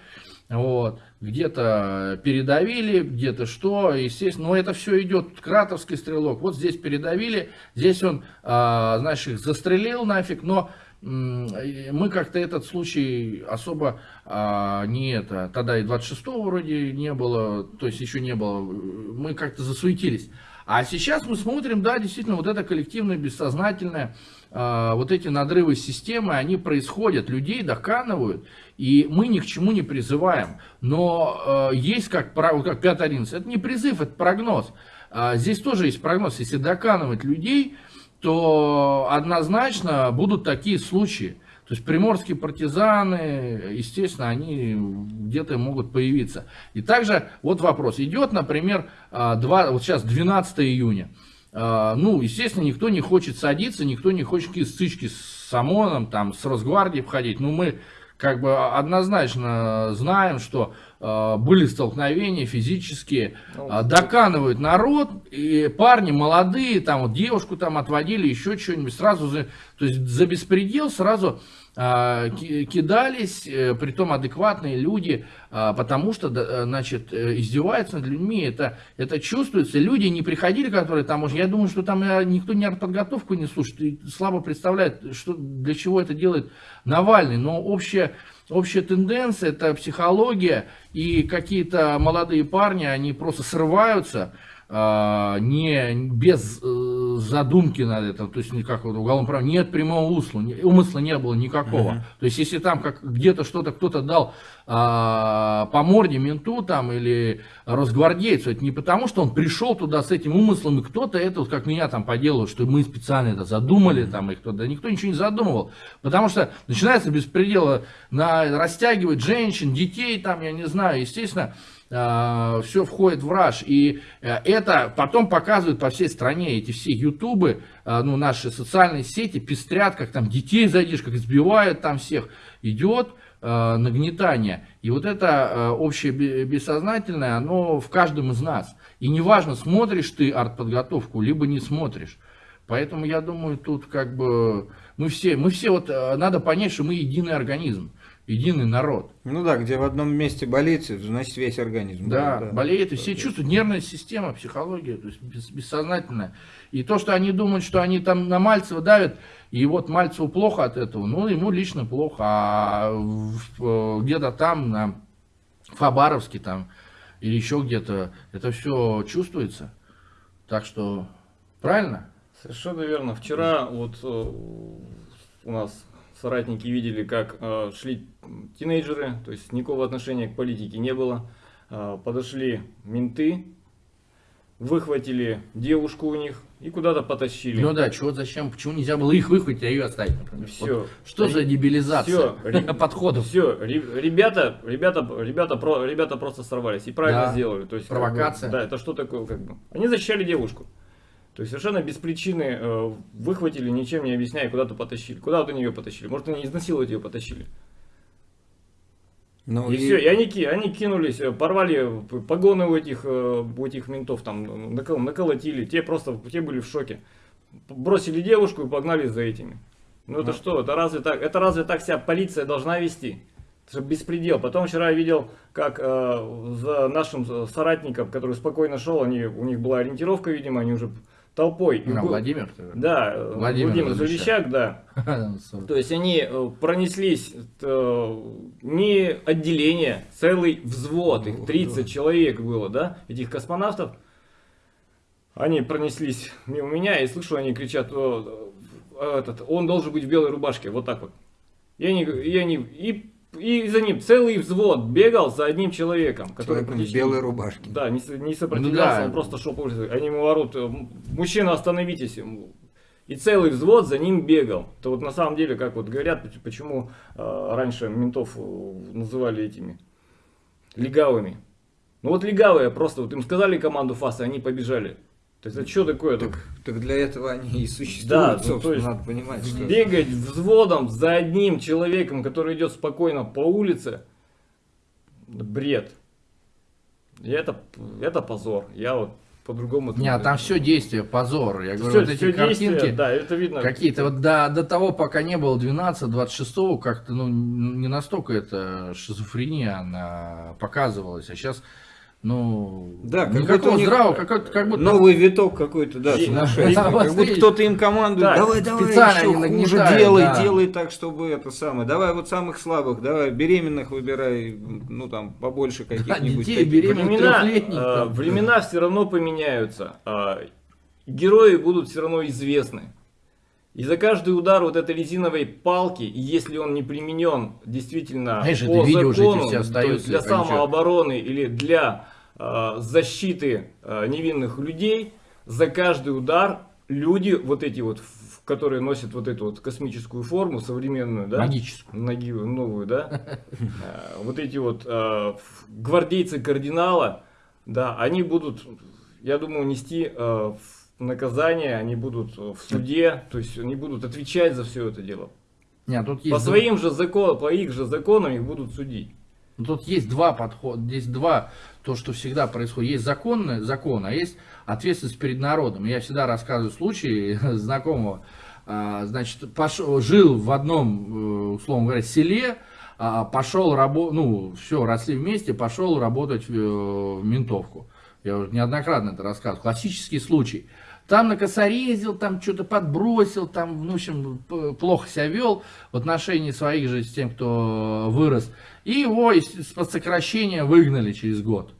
Вот. Где-то передавили, где-то что, естественно, но это все идет, кратовский стрелок, вот здесь передавили, здесь он, а, знаешь, их застрелил нафиг, но мы как-то этот случай особо а, не это, тогда и 26-го вроде не было, то есть еще не было, мы как-то засуетились. А сейчас мы смотрим, да, действительно, вот это коллективное, бессознательное, а, вот эти надрывы системы, они происходят, людей доканывают, и мы ни к чему не призываем. Но э, есть как, как 5.11, это не призыв, это прогноз. А, здесь тоже есть прогноз, если доканывать людей, то однозначно будут такие случаи. То есть приморские партизаны, естественно, они где-то могут появиться. И также вот вопрос. Идет, например, а, два, вот сейчас 12 июня. А, Ну, естественно, никто не хочет садиться, никто не хочет какие стычки с ОМОНом, там, с Росгвардией входить. Ну, мы как бы однозначно знаем, что а, были столкновения физические, а, доканывают народ, и парни молодые, там вот девушку там отводили, еще что-нибудь, сразу, за, то есть за беспредел сразу кидались, э, притом адекватные люди, а, потому что, э, значит, э, издеваются над людьми, это, это чувствуется. Люди не приходили, которые там, уже, я думаю, что там никто не подготовку не слушает, слабо представляет, что, для чего это делает Навальный, но общая, общая тенденция, это психология, и какие-то молодые парни, они просто срываются, а, не без э, задумки над этим, то есть никак вот уголовном праве, нет прямого умысла, не- умысла не было никакого. То есть если там как где-то что-то кто-то дал а, по морде менту там или росгвардейцу, это не потому, что он пришел туда с этим умыслом, и кто-то это, вот как меня там поделал, что мы специально это задумали, там, и кто да никто ничего не задумывал. Потому что начинается беспредела на, растягивать женщин, детей, там, я не знаю, естественно, все входит в раж. И э, это потом показывают по всей стране. Эти все ютубы, э, ну, наши социальные сети пестрят, как там детей зайдешь, как избивают там всех. Идет э, нагнетание. И вот это э, общее бе- бессознательное, оно в каждом из нас. И неважно, смотришь ты артподготовку, либо не смотришь. Поэтому я думаю, тут как бы мы все, мы все вот, э, надо понять, что мы единый организм, единый народ. Ну да, где в одном месте болит, значит весь организм. Да, болеет, и все чувствуют, нервная система, психология, то есть бес- бессознательная. И то, что они думают, что они там на Мальцева давят, и вот Мальцеву плохо от этого, ну, ему лично плохо, а э, где-то там, на Хабаровске там, или еще где-то, это все чувствуется. Так что, правильно? Совершенно верно. Вчера вот э, у нас соратники видели, как э, шли тинейджеры, то есть никакого отношения к политике не было. Э, подошли менты, выхватили девушку у них и куда-то потащили. Ну да, чего, зачем, почему нельзя было их выхватить, а ее оставить, например? Всё. Вот что за дебилизация Всё. [LAUGHS] подходов? Все, ребята, ребята, ребята, про, ребята просто сорвались и правильно Да. сделали. То есть, как бы, Провокация. да, это что такое, как бы. Они защищали девушку. То есть совершенно без причины э, выхватили, ничем не объясняя, куда-то потащили. Куда вот они ее потащили? Может, они изнасиловать ее потащили. Ну, и, все, и они, они кинулись, э, порвали п- погоны у этих, э, у этих ментов, там, накол- наколотили, те просто, те были в шоке. Бросили девушку и погнали за этими. Ну это Ну. что, это разве так, это разве так себя полиция должна вести? Это же беспредел. Потом вчера я видел, как э, за нашим э, соратником, который спокойно шел, они, у них была ориентировка, видимо, они уже толпой. А, был- Владимир? Да, Владимир Владимир Залещак. Да. [LAUGHS] То есть они э, пронеслись э, не отделение, целый взвод, их 30 человек было, да, этих космонавтов. Они пронеслись мимо меня, и слышу, они кричат, «О, э, этот, он должен быть в белой рубашке, вот так вот. И они, и они, и, и за ним целый взвод бегал за одним человеком, который Человеком в белой рубашке. да, не, не сопротивлялся, Ну да. он просто шел по улице. Они ему орут, э, «М- мужчина, остановитесь. И целый взвод за ним бегал. Это вот на самом деле, как вот говорят, поч- почему э, раньше ментов э, называли этими легавыми. Ну вот легавые просто, вот им сказали команду ФАСа, они побежали. То есть это что такое? Так, так для этого они и существуют, Да, ну, то есть надо понимать, что... Бегать взводом за одним человеком, который идет спокойно по улице, бред. И это, это позор. Я вот по-другому... Не, а там все действие, позор. Я говорю, Всё- вот эти всё действие, картинки, да, это видно. какие-то вот до, до того, пока не было 12-26, как-то ну, не настолько это шизофрения она показывалась, а сейчас, ну, Да, как никакого них здравого, как, как будто Новый виток какой-то, да, И- сумасшедший. Да, Как будто кто-то им командует, Да, давай, давай, специально еще хуже нагнетают, делай, да. делай так, чтобы это самое. Давай вот самых слабых, давай беременных выбирай, ну там побольше каких-нибудь. детей таких. беременных. времена, э, времена все равно поменяются. а герои будут все равно известны. И за каждый удар вот этой резиновой палки, если он не применен действительно Знаешь, по закону, все то есть для а ничего. самообороны или для э, защиты э, невинных людей, за каждый удар люди, вот эти вот, которые носят вот эту вот космическую форму современную, да, магическую. ноги новую, да, [LAUGHS] Э, вот эти вот э, гвардейцы кардинала, да, они будут, я думаю, нести э, в- наказание, они будут э, в суде, то есть они будут отвечать за все это дело. Нет, тут По есть, своим же законам, по их же законам их будут судить. ну, тут есть два подхода, здесь два, то, что всегда происходит. Есть законный закон, а есть ответственность перед народом. Я всегда рассказываю случаи [LAUGHS] знакомого, а, значит, пошел, жил в одном, э, условно говоря, селе, а, пошел работать, ну, все, росли вместе, пошел работать э, в ментовку. Я уже неоднократно это рассказывал. Классический случай. Там накосорезил, там что-то подбросил, там, ну, в общем, плохо себя вел в отношении своих же с тем, кто вырос. И его из- под сокращение выгнали через год.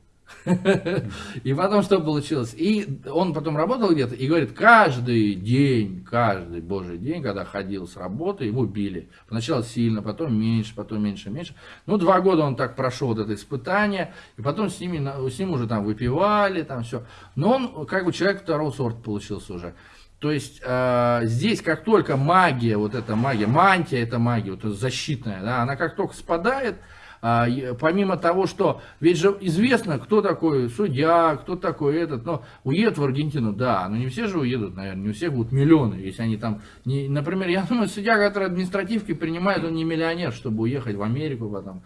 И потом что получилось? И он потом работал где-то и говорит, каждый день, каждый божий день, когда ходил с работы, его били. Поначалу сильно, потом меньше, потом меньше, меньше. Ну, два года он так прошел вот это испытание, и потом с, ними, с ним уже там выпивали, там все. Но он как бы человек второго сорта получился уже. То есть э, здесь как только магия, вот эта магия, мантия это магия, вот эта защитная, да, она как только спадает, и помимо того, что ведь же известно, кто такой судья, кто такой этот, но уедут в Аргентину, да, но не все же уедут, наверное, не у всех будут миллионы, если они там, не, например, я думаю, судья, который административки принимает, он не миллионер, чтобы уехать в Америку потом,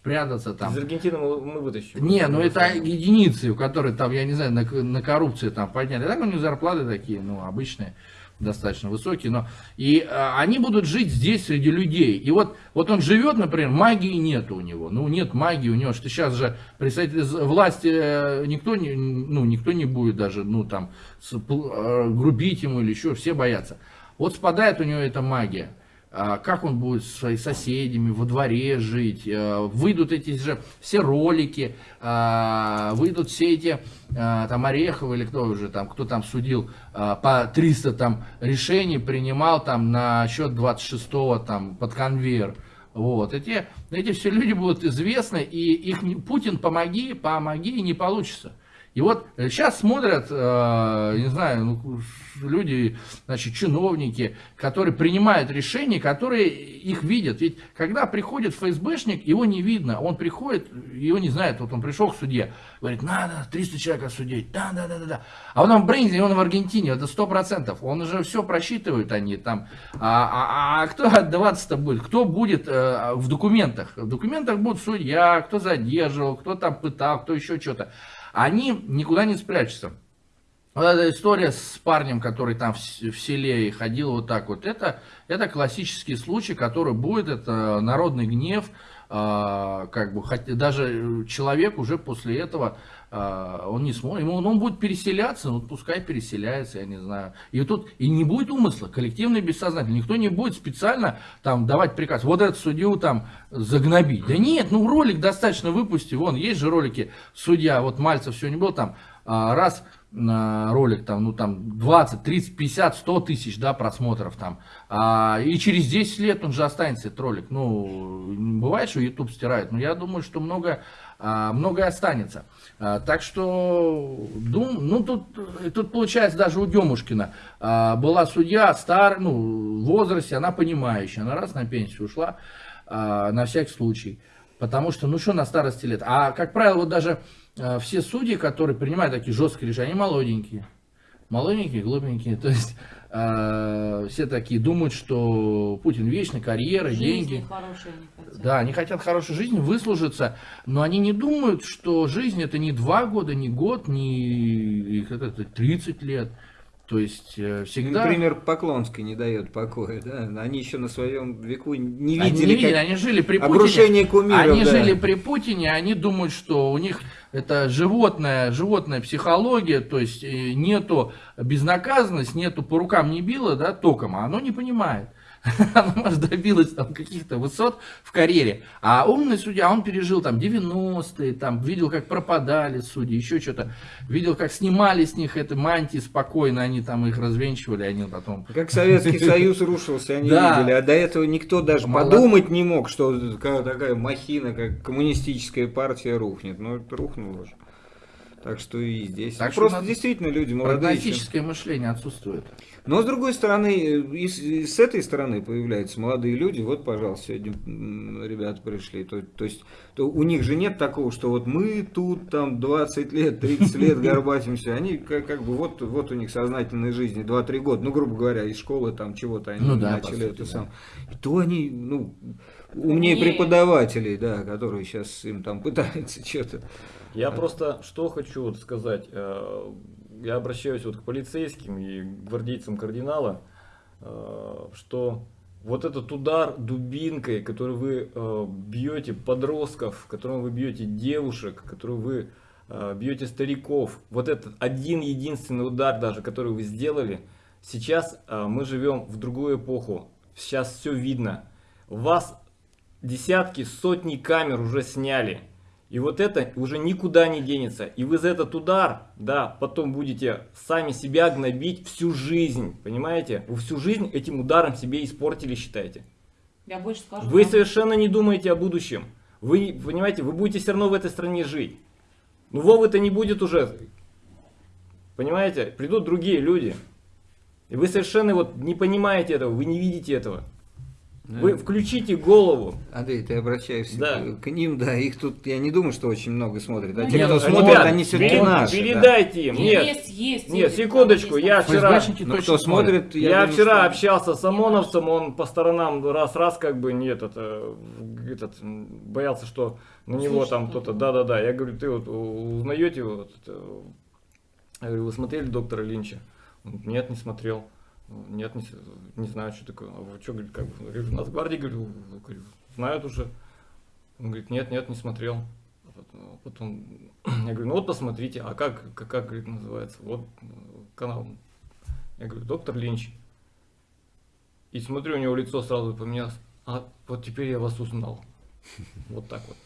спрятаться там. Из Аргентины мы, мы вытащим. Не, ну это единицы, у которых там, я не знаю, на, на коррупции там подняли. Так у них зарплаты такие, ну, обычные достаточно высокие, но и а, они будут жить здесь среди людей. И вот, вот он живет, например, магии нет у него. Ну, нет магии у него, что сейчас же представители власти э, никто не, ну, никто не будет даже, ну, там, э, грубить ему или еще, все боятся. Вот спадает у него эта магия. А, как он будет с соседями во дворе жить, э, выйдут эти же все ролики, а, выйдут все эти, а, там, Орехов или кто уже там, кто там судил, по 300 там решений принимал там на счет 26-го там под конвейер. Вот, эти, эти все люди будут известны, и их Путин помоги, помоги, не получится. И вот сейчас смотрят, э, не знаю, ну, люди, значит, чиновники, которые принимают решения, которые их видят. Ведь когда приходит ФСБшник, его не видно. Он приходит, его не знает. Вот он пришел к суде, говорит, надо 300 человек осудить. Да, да, да, да, да. А он в Брейнзе, он в Аргентине, это 100%. Он уже все просчитывает они там. А, а, а кто [LAUGHS] отдаваться-то будет? Кто будет э, в документах? В документах будут судья, кто задерживал, кто там пытал, кто еще что-то они никуда не спрячутся. Вот эта история с парнем, который там в, селе и ходил вот так вот, это, это классический случай, который будет, это народный гнев, э, как бы, даже человек уже после этого а, он не сможет, ему, он будет переселяться, ну пускай переселяется, я не знаю. И тут и не будет умысла, коллективный бессознательный, никто не будет специально там давать приказ, вот этот судью там загнобить. Да нет, ну ролик достаточно выпусти, вон, есть же ролики, судья, вот Мальцев сегодня был там, а, раз на ролик там, ну там 20, 30, 50, 100 тысяч, да, просмотров там. А, и через 10 лет он же останется, этот ролик. Ну, бывает, что YouTube стирает, но я думаю, что многое, а, многое останется. А, так что, дум, ну тут, тут получается даже у Демушкина а, была судья стар, ну, в возрасте, она понимающая, она раз на пенсию ушла, а, на всякий случай. Потому что, ну что на старости лет. А, как правило, вот даже а, все судьи, которые принимают такие жесткие решения, они молоденькие. Молоденькие, глупенькие. [LAUGHS] То есть все такие думают, что Путин вечный, карьера, Жизни деньги. хорошие они хотят. Да, они хотят хорошей жизни, выслужиться, но они не думают, что жизнь это не два года, не год, не это 30 лет. То есть э, всегда... Например, Поклонский не дает покоя, да? Они еще на своем веку не видели, Они, не видели, как они жили при обрушение Путине. кумиров, Они да. жили при Путине, они думают, что у них это животная, животная психология, то есть э, нету безнаказанность, нету по рукам не било, да, током, а оно не понимает. [LAUGHS] Она, может, добилась там каких-то высот в карьере. А умный судья, он пережил там 90-е, там, видел, как пропадали судьи, еще что-то. Видел, как снимали с них это мантии спокойно, они там их развенчивали, они потом... [LAUGHS] Как Советский Союз рушился, они Да. видели, а до этого никто даже Молод- подумать не мог, что такая, махина, как коммунистическая партия рухнет. Ну, это рухнуло же. Так что и здесь. Так просто действительно люди молодые. еще. Прагматическое мышление отсутствует. Но с другой стороны, и с, и с этой стороны появляются молодые люди. Вот, пожалуйста, сегодня ребята пришли. То, то есть то у них же нет такого, что вот мы тут там 20 лет, 30 лет [LAUGHS] горбатимся. Они как, как бы вот, вот у них сознательной жизни 2-3 года. Ну, грубо говоря, из школы там чего-то они Ну да, начали сути, это да. сам. И то они, ну, умнее Умнее. преподавателей, да, которые сейчас им там пытаются [LAUGHS] что-то. Я просто что хочу сказать. Я обращаюсь вот к полицейским и гвардейцам кардинала, э, что вот этот удар дубинкой, который вы э, бьете подростков, которым вы бьете девушек, которым вы э, бьете стариков, вот этот один единственный удар даже, который вы сделали, сейчас мы живем в другую эпоху. Сейчас все видно. Вас десятки, сотни камер уже сняли. И вот это уже никуда не денется. И вы за этот удар, да, потом будете сами себя гнобить всю жизнь. Понимаете? Вы всю жизнь этим ударом себе испортили, считаете. Я больше скажу. Вы вам. совершенно не думаете о будущем. Вы, понимаете, вы будете все равно в этой стране жить. Ну Вовы-то не будет уже. Понимаете? Придут другие люди. И вы совершенно вот не понимаете этого, вы не видите этого. Да. Вы включите голову. Андрей, ты обращаешься Да. к, ним, да, их тут, я не думаю, что очень много смотрят, а Ну, те, нет, кто ну, смотрят, ребят, они все-таки перед- наши. да. Передайте им. Нет, Есть, есть. нет, секундочку, я вчера... Ну, кто смотрит, Я, думаю, вчера что- общался с ОМОНовцем, он по сторонам раз-раз как бы нет, это, этот, боялся, что на него Слышно там кто-то. да-да-да, я говорю, ты вот узнаете его, вот это?» я говорю, вы смотрели доктора Линча? Он нет, не смотрел. Нет, не, не знаю, что такое. А вы что, говорит, как бы, говорю, нас в гвардии, говорю, говорю, знают уже. Он говорит, нет, нет, не смотрел. А потом- [CLEARS THROAT] я говорю, ну вот посмотрите, а как, как, как говорит, называется? Вот э, канал. Я говорю, доктор Линч. И смотрю, у него лицо сразу поменялось. А вот теперь я вас узнал. [LAUGHS] Вот так вот.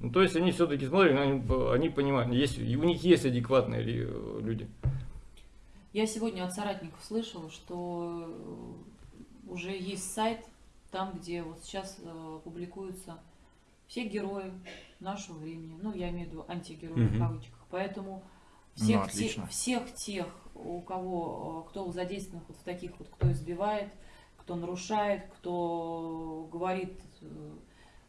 Ну, то есть они все-таки смотрят, они, они понимают, есть, у них есть адекватные э, люди. Я сегодня от соратников слышала, что э, уже есть сайт, там, где вот сейчас э, публикуются все герои нашего времени. Ну, я имею в виду антигерои в Мгм. кавычках. Поэтому всех, Ну, те- всех тех, у кого, э, кто задействован вот в таких вот, кто избивает, кто нарушает, кто говорит,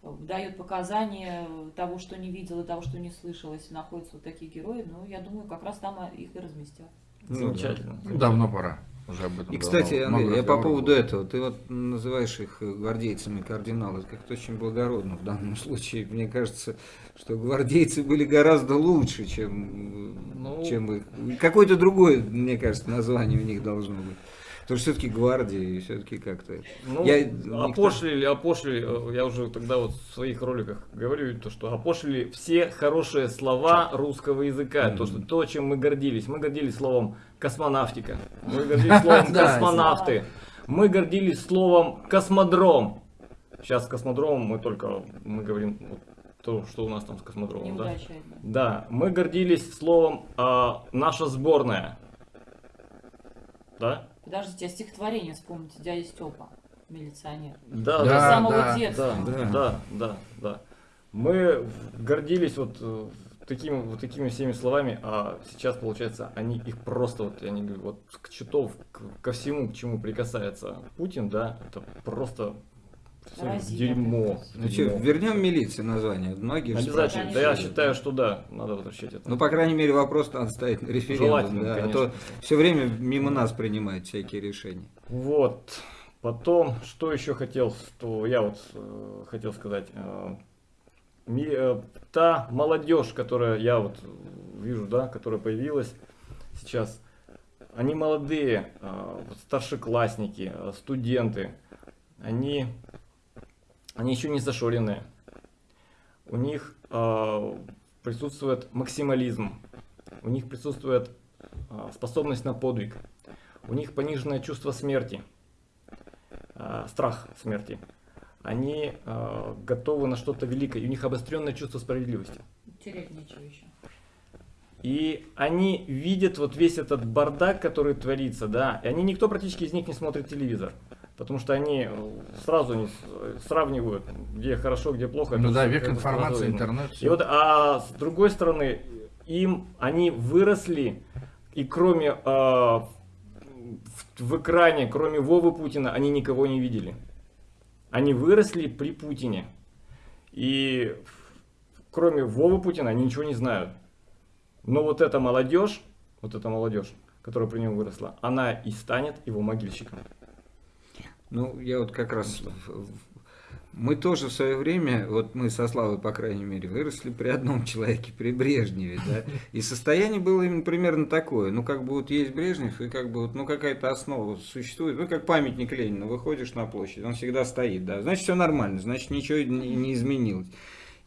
дает показания того, что не видел и того, что не слышал, если находятся вот такие герои, ну, я думаю, как раз там их и разместят. Ну, да. Замечательно. Ну, давно пора. Уже об этом И, давно кстати, много Андрей, я по поводу было. этого, ты вот называешь их гвардейцами кардиналы, как-то очень благородно в данном [LAUGHS] случае. Мне кажется, что гвардейцы были гораздо лучше, чем, Ну. чем их. Какое-то другое, мне кажется, название у них должно быть. Потому что все-таки гвардия, и все-таки как-то... Ну, Я- никто- опошлили, опошлили, э, я уже тогда вот в своих роликах говорю, то, что опошлили все хорошие слова русского языка, то, что то, чем мы гордились. Мы гордились словом космонавтика, мы гордились [LAUGHS] словом космонавты, мы гордились словом космодром. Сейчас с космодромом мы только, мы говорим то, что у нас там с космодромом, да? Неудача. Да, мы гордились словом а, наша сборная. Да? Подождите, а стихотворение вспомните, дядя Степа, милиционер. Да, Да, С самого да, детства. Да, Да. да, да, да. Мы гордились вот э, такими, вот такими всеми словами, а сейчас, получается, они их просто, вот, я не говорю, вот к читов, к- ко всему, к чему прикасается Путин, да, это просто Разит дерьмо. Ну что, дерьмо. вернем милиции название. Многие же Обязательно. Да, я считаю, что да, надо возвращать это. Ну, по крайней мере, вопрос надо ставить на референдум. Желательно, да, а то все время мимо нас принимают всякие решения. Вот. Потом, что еще хотел, что я вот э, хотел сказать. Э, ми- э, та молодежь, которая я вот вижу, да, которая появилась сейчас, они молодые, э, старшеклассники, студенты, они, они еще не зашоренные. У них э, присутствует максимализм, у них присутствует э, способность на подвиг, у них пониженное чувство смерти, э, страх смерти. Они э, готовы на что-то великое, и у них обостренное чувство справедливости. Терять нечего еще. И они видят вот весь этот бардак, который творится, да, и они, никто практически из них не смотрит телевизор. Потому что они э, сразу не сравнивают, где хорошо, где плохо. Ну Это да, век информации, интернет. И вот, а с другой стороны, им они выросли, и кроме э, в, в экране, кроме Вовы Путина, они никого не видели. Они выросли при Путине. И кроме Вовы Путина они ничего не знают. Но вот эта молодежь, вот эта молодежь, которая при нем выросла, она и станет его могильщиком. Ну, я вот как раз... Мы тоже в свое время, вот мы со Славой, по крайней мере, выросли при одном [LAUGHS] человеке, при Брежневе, да, и состояние было именно примерно такое, ну, как бы вот есть Брежнев, и как бы вот, ну, какая-то основа существует, ну, как памятник Ленина, выходишь на площадь, он всегда стоит, да, значит, все нормально, значит, ничего не, не изменилось.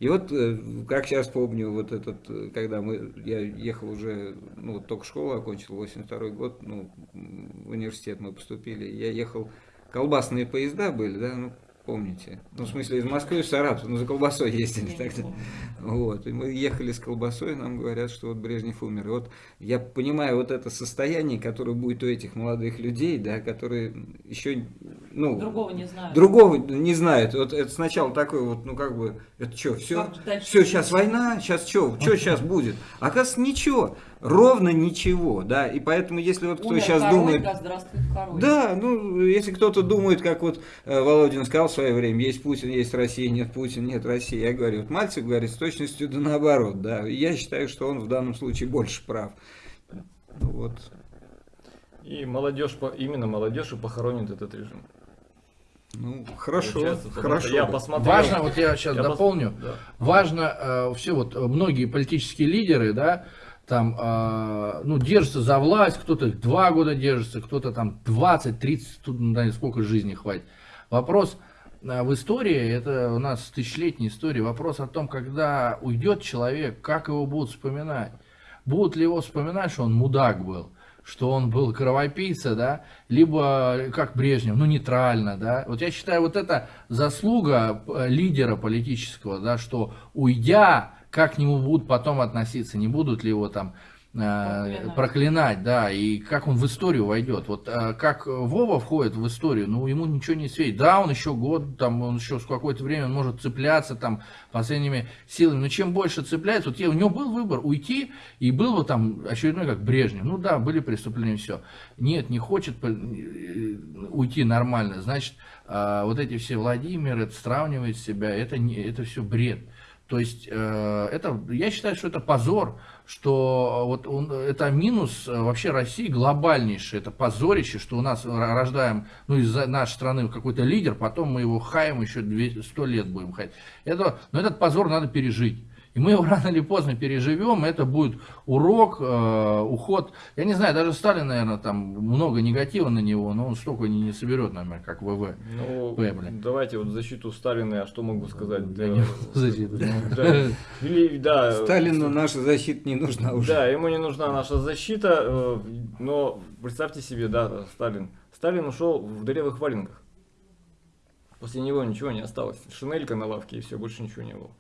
И вот, э, как сейчас помню, вот этот, э, когда мы, я ехал уже, ну, вот только школу окончил, 82 год, ну, в университет мы поступили, я ехал, колбасные поезда были, да, ну, помните? Ну, в смысле, из Москвы в Саратов, ну, за колбасой ездили Я тогда. Вот, и мы ехали с колбасой, нам говорят, что вот Брежнев умер. И вот я понимаю вот это состояние, которое будет у этих молодых людей, да, которые еще, ну... Другого не знаю. Другого не знают. Вот это сначала такой вот, ну как бы, это что, все, все, сейчас война, сейчас что, что сейчас будет? Оказывается, ничего. Ровно ничего, да, и поэтому если вот кто Умер сейчас король, думает... да здравствует король. Да, ну, если кто-то думает, как вот э, Володин сказал в свое время, есть Путин, есть Россия, нет Путин, нет России, я говорю, вот Мальцев говорит с точностью да наоборот, да, я считаю, что он в данном случае больше прав. Ну Вот. И молодежь, именно молодежь и похоронит этот режим. Ну, хорошо, Получается, хорошо. Я посмотрел. Важно, вот я сейчас Я пос- дополню, да. важно э, все вот многие политические лидеры, да, там, э, ну, держатся за власть, кто-то два года держится, кто-то там 20, 30, тут, ну, да, сколько жизни хватит. Вопрос э, в истории, это у нас тысячелетняя история, вопрос о том, когда уйдет человек, как его будут вспоминать. Будут ли его вспоминать, что он мудак был, что он был кровопийца, да, либо как Брежнев, ну нейтрально, да. Вот я считаю, вот это заслуга э, лидера политического, да, что уйдя, как к нему будут потом относиться, не будут ли его там э, Проклинать. проклинать, да, и как он в историю войдет. Вот э, как Вова входит в историю, ну ему ничего не светит. Да, он еще год, там, он еще с какое-то время он может цепляться там последними силами, но чем больше цепляется, вот я- у него был выбор уйти, и был бы там очередной как Брежнев. Ну да, были преступления, все. Нет, не хочет э, уйти нормально, значит, вот эти все Владимиры, сравнивает себя, это, не, это все бред. То есть э, это, я считаю, что это позор, что вот он- это минус э, вообще России глобальнейший, это позорище, что у нас рождаем, ну из нашей страны какой-то лидер, потом мы его хаем еще 200, 100 лет будем хаять. Это, но этот позор надо пережить. И мы его [LAUGHS] рано или поздно переживем, это будет урок, э, уход. Я не знаю, даже Сталин, наверное, там много негатива на него, но он столько не, не соберет, наверное, как ВВ. Ну, П, блин. давайте вот защиту Сталина, а что могу сказать? Да нет, [LAUGHS] защиты. да. Или, да, Сталину наша защита не нужна уже. Да, ему не нужна наша защита, э, но представьте себе, да, Сталин. Сталин ушел в дырявых валенках. После него ничего не осталось. Шинелька на лавке и все, больше ничего не было.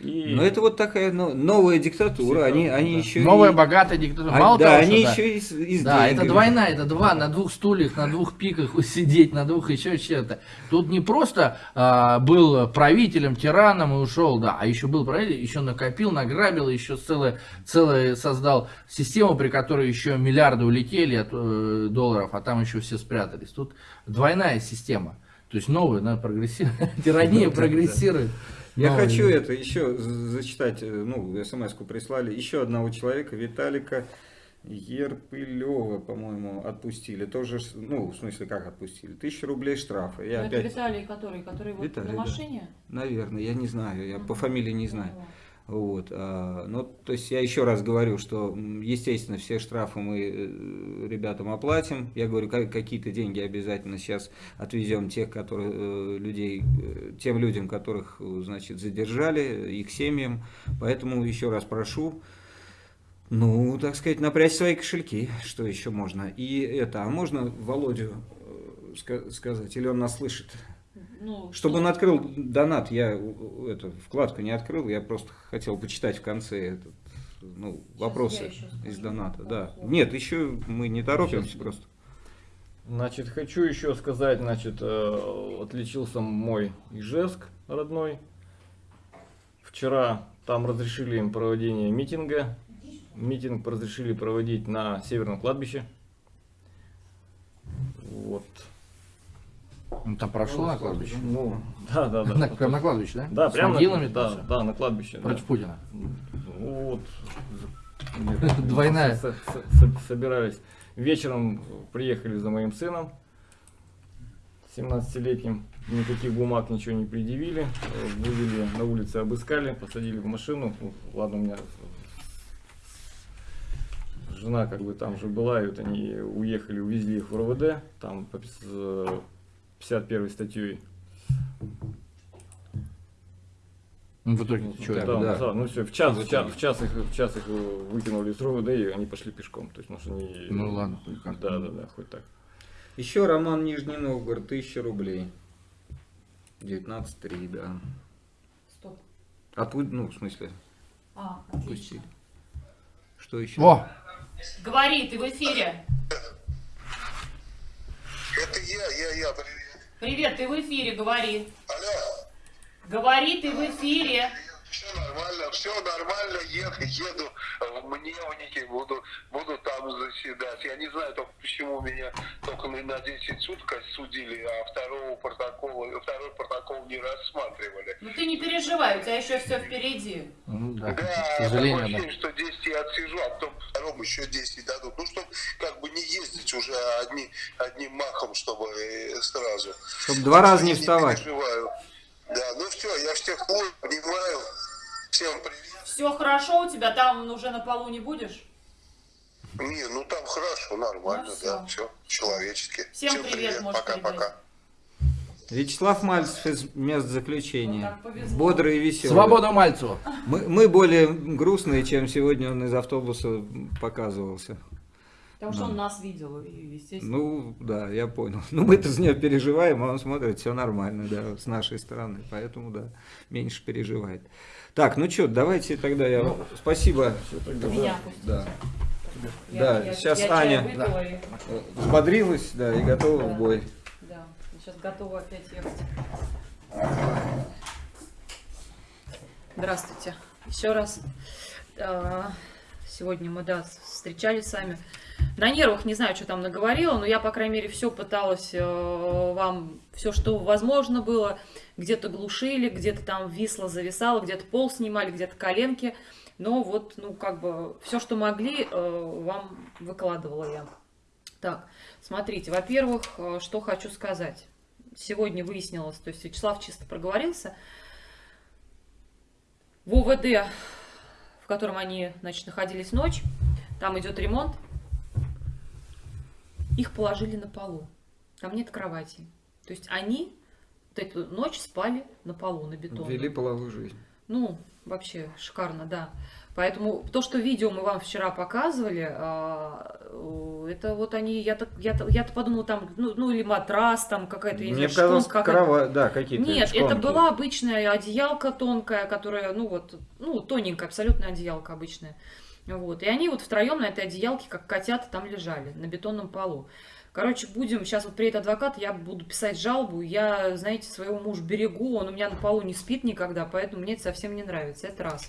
И... Но это вот такая ну, новая диктатура, они, они Да. еще Новая и- богатая диктатура. а, Мало да, того, они что, да. еще и с, и с Да, это двойная, это два, на двух стульях, на двух пиках сидеть, на двух еще чем-то. Тут не просто а, был правителем, тираном и ушел, да, а еще был правителем, еще накопил, награбил, еще целое, целое создал систему, при которой еще миллиарды улетели от э, долларов, а там еще все спрятались. Тут двойная система. То есть новая, она [LAUGHS] прогрессирует, тирания прогрессирует. Я Новая. хочу это еще зачитать, э, ну, смс-ку прислали, еще одного человека, Виталика Ерпылева, по-моему, отпустили. Тоже, ну, в смысле, как отпустили? Тысяча рублей штрафа. Я Ну, это опять, Виталий, который, который вот Виталий, на да. машине? наверное, я не знаю, я по фамилии не знаю. Вот, ну, то есть я еще раз говорю, что, естественно, все штрафы мы э, ребятам оплатим. Я говорю, ка- какие-то деньги обязательно сейчас отвезем тех, которые, э, людей, э, тем людям, которых, значит, задержали, их семьям. Поэтому еще раз прошу, ну, так сказать, напрячь свои кошельки, что еще можно. И это, а можно Володю ска- сказать, или он нас слышит? Ну, Чтобы что- он открыл донат, я э, эту вкладку не открыл, я просто хотел почитать в конце этот, ну, вопросы из доната. Да. Нет, еще мы не торопимся Сейчас. просто. Значит, хочу еще сказать, значит, э, отличился мой Ижевск родной. Вчера там разрешили им проводение митинга. Митинг разрешили проводить на Северном кладбище. Вот. Ну, там прошло на кладбище. Ну, да, да, да. На- Прям на кладбище, да? Да, С прямо могилами на, да, да, на кладбище. да. Против Путина. [LAUGHS] Ну, Вот. Двойная. С- с- с- Собирались. Вечером приехали за моим сыном, 17-летним. Никаких бумаг, ничего не предъявили. Вывели на улице, обыскали, посадили в машину. Ну, Ладно, у меня жена как бы там же была, и вот они уехали, увезли их в РОВД, там 51 статьей. Ну, в итоге Ну, чё, да, да. да, ну все, в час, В в час, в час их, в час их э, выкинули из РОВД, и они пошли пешком. То есть, что они... Ну, ладно, как- Да, да, да, хоть так. Еще Роман Нижний Новгород, 1000 рублей. 19.3, да. Стоп. Отпу- ну, в смысле, А, отпустили. отлично. Что еще? О, Говори, ты в эфире. Это я, я, я, привет. Ты в эфире, говори. Алло, Говори, ты в эфире. Все нормально, все нормально, еду, еду в Мневнике, буду, буду там заседать. Я не знаю только почему меня только на на 10 суток судили, а второго протокола, второй протокол не рассматривали. Ну ты не переживай, у тебя еще все впереди. Ну, да, Да, такое сожалению, да. ощущение, что 10 я отсижу, а потом второму еще 10 дадут. Ну, чтобы как бы не ездить уже одни, одним махом, чтобы э, сразу. Чтобы два раза не вставать. переживаю. Да, ну все, я всех целую, обнимаю. Всем привет. Все хорошо у тебя, там уже на полу не будешь? Не, ну там хорошо, нормально, Ну, да, всё. все, человечески. Всем привет, можешь пока-пока. Вячеслав Мальцев из мест Ну, заключения. повезло. Бодрый и веселый. Свобода Мальцеву. Мы, мы более грустные, чем сегодня он из автобуса показывался. Потому что он нас видел, и, естественно. Ну, да, я понял. [LAUGHS] Ну, мы-то за нее переживаем, а он смотрит, все нормально, да, с нашей стороны. Поэтому, да, меньше переживает. Так, ну что, давайте тогда я... Спасибо. Меня пустите. Да. Я- да, я- сейчас я Аня и- э, взбодрилась, да, и готова Да. в бой. Да, сейчас готова опять ехать. Здравствуйте. Еще раз. А, Сегодня мы, да, встречались с вами. На нервах не знаю, что там наговорила, но я, по крайней мере, все пыталась э, вам, все, что возможно было. Где-то глушили, где-то там висло, зависало, где-то пол снимали, где-то коленки. Но вот, ну, как бы, все, что могли, э, вам выкладывала я. Так, смотрите, во-первых, э, что хочу сказать. Сегодня выяснилось, то есть Вячеслав чисто проговорился. В ОВД, в котором они, значит, находились ночь, там идет ремонт, их положили на полу. Там нет кровати. То есть они вот эту ночь спали на полу, на бетоне. Вели половую жизнь. Ну, вообще шикарно, да. Поэтому то, что видео мы вам вчера показывали, а, э, это вот они, я-то, я-то, я-то подумала, там, ну, ну или матрас, там какая-то, я не Мне знаю, казалось, шконка кровать, да, какие-то Нет, это шконки. была обычная одеялка тонкая, которая, ну вот, ну тоненькая, абсолютно одеялка обычная. Вот. И они вот втроем на этой одеялке, как котята, там лежали, на бетонном полу. Короче, будем, сейчас вот приедет адвокат, я буду писать жалобу. Я, знаете, своего мужа берегу, он у меня на полу не спит никогда, поэтому мне это совсем не нравится. Это раз.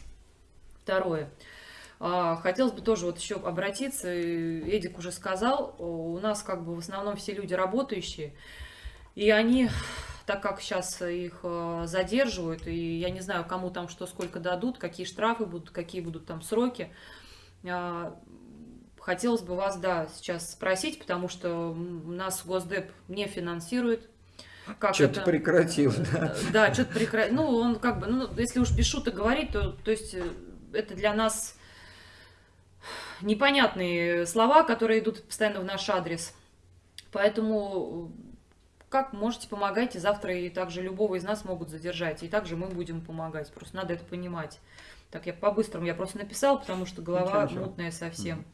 Второе. А, Хотелось бы тоже вот еще обратиться, Эдик уже сказал, у нас как бы в основном все люди работающие, и они, так как сейчас их э, задерживают, и я не знаю, кому там что сколько дадут, какие штрафы будут, какие будут там сроки, а, хотелось бы вас, да, сейчас спросить, потому что нас Госдеп не финансирует. Как Что-то это- прекратил, да. да, что-то прекратил. Ну, он как бы, ну, если уж без шуток говорить, то, то есть э, это для нас непонятные слова, которые идут постоянно в наш адрес. Поэтому э, как можете, помогайте. Завтра и также любого из нас могут задержать. И также мы будем помогать. Просто надо это понимать. Так, я по-быстрому, я просто написала, потому что голова Ничего, мутная совсем.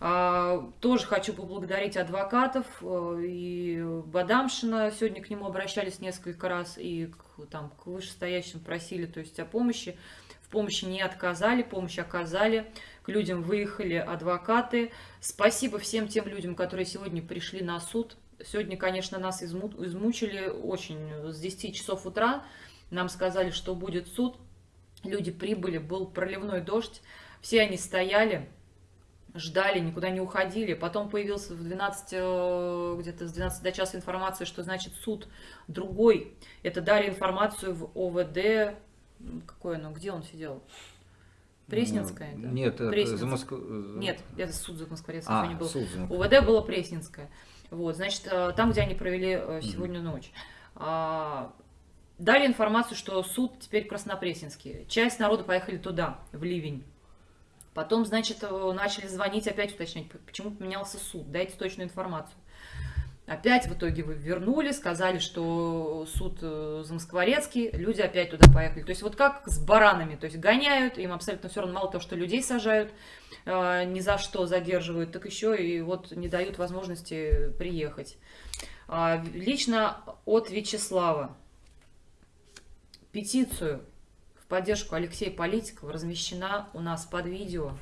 А, тоже хочу поблагодарить адвокатов э, и Бадамшина. Сегодня к нему обращались несколько раз и к, там, к вышестоящим просили то есть, о помощи. В помощи не отказали, помощь оказали. К людям выехали адвокаты. Спасибо всем тем людям, которые сегодня пришли на суд. Сегодня, конечно, нас изму- измучили очень. С 10 часов утра нам сказали, что будет суд. Люди прибыли, был проливной дождь. Все они стояли, ждали, никуда не уходили. Потом появился в 12, э, где-то с 12 до часа информация, что значит суд другой. Это дали информацию в ОВД. Какое оно? Где он сидел? Пресненская? это? Ну, Нет, это Пресненская. за Москву. Нет, это суд за Москворецкий А, не был. суд за УВД было Пресненское. Вот, значит, э, там, где они провели э, сегодня ночь. Дали информацию, что суд теперь Краснопресненский. Часть народа поехали туда, в Ливень. Потом, значит, э, начали звонить, опять уточнять, почему поменялся суд, дайте точную информацию. Опять в итоге вы вернули, сказали, что суд э, Замоскворецкий, люди опять туда поехали. То есть вот как с баранами, то есть гоняют, им абсолютно все равно, мало того, что людей сажают, э, ни за что задерживают, так еще и вот не дают возможности приехать. А, Лично от Вячеслава петицию в поддержку Алексея Политикова размещена у нас под видео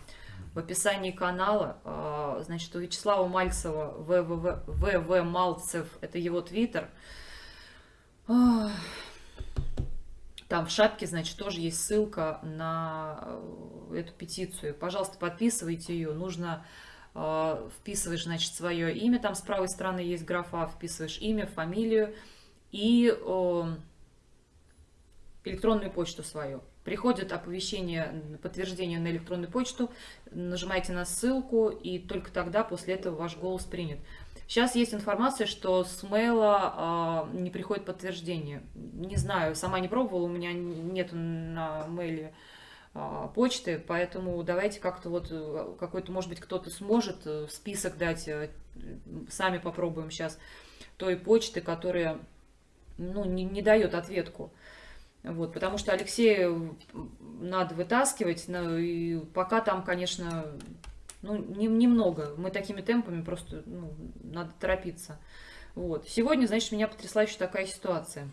в описании канала. А, Значит, у Вячеслава Мальцева ВВ, Малцев, это его твиттер. А, Там в шапке, значит, тоже есть ссылка на э, эту петицию. Пожалуйста, подписывайте ее. Нужно э, вписываешь, значит, свое имя. Там с правой стороны есть графа, вписываешь имя, фамилию и электронную почту свою. Приходит оповещение, подтверждение на электронную почту, нажимаете на ссылку, и только тогда, после этого, ваш голос принят. Сейчас есть информация, что с мейла э, не приходит подтверждение. Не знаю, сама не пробовала, у меня нет на мейле э, почты, поэтому давайте как-то вот, какой-то, может быть, кто-то сможет список дать, э, сами попробуем сейчас, той почты, которая, ну, не, не дает ответку. Вот, потому что Алексею надо вытаскивать, но и пока там, конечно, ну, не, немного. Мы такими темпами просто, ну, надо торопиться. Вот. Сегодня, значит, меня потрясла еще такая ситуация.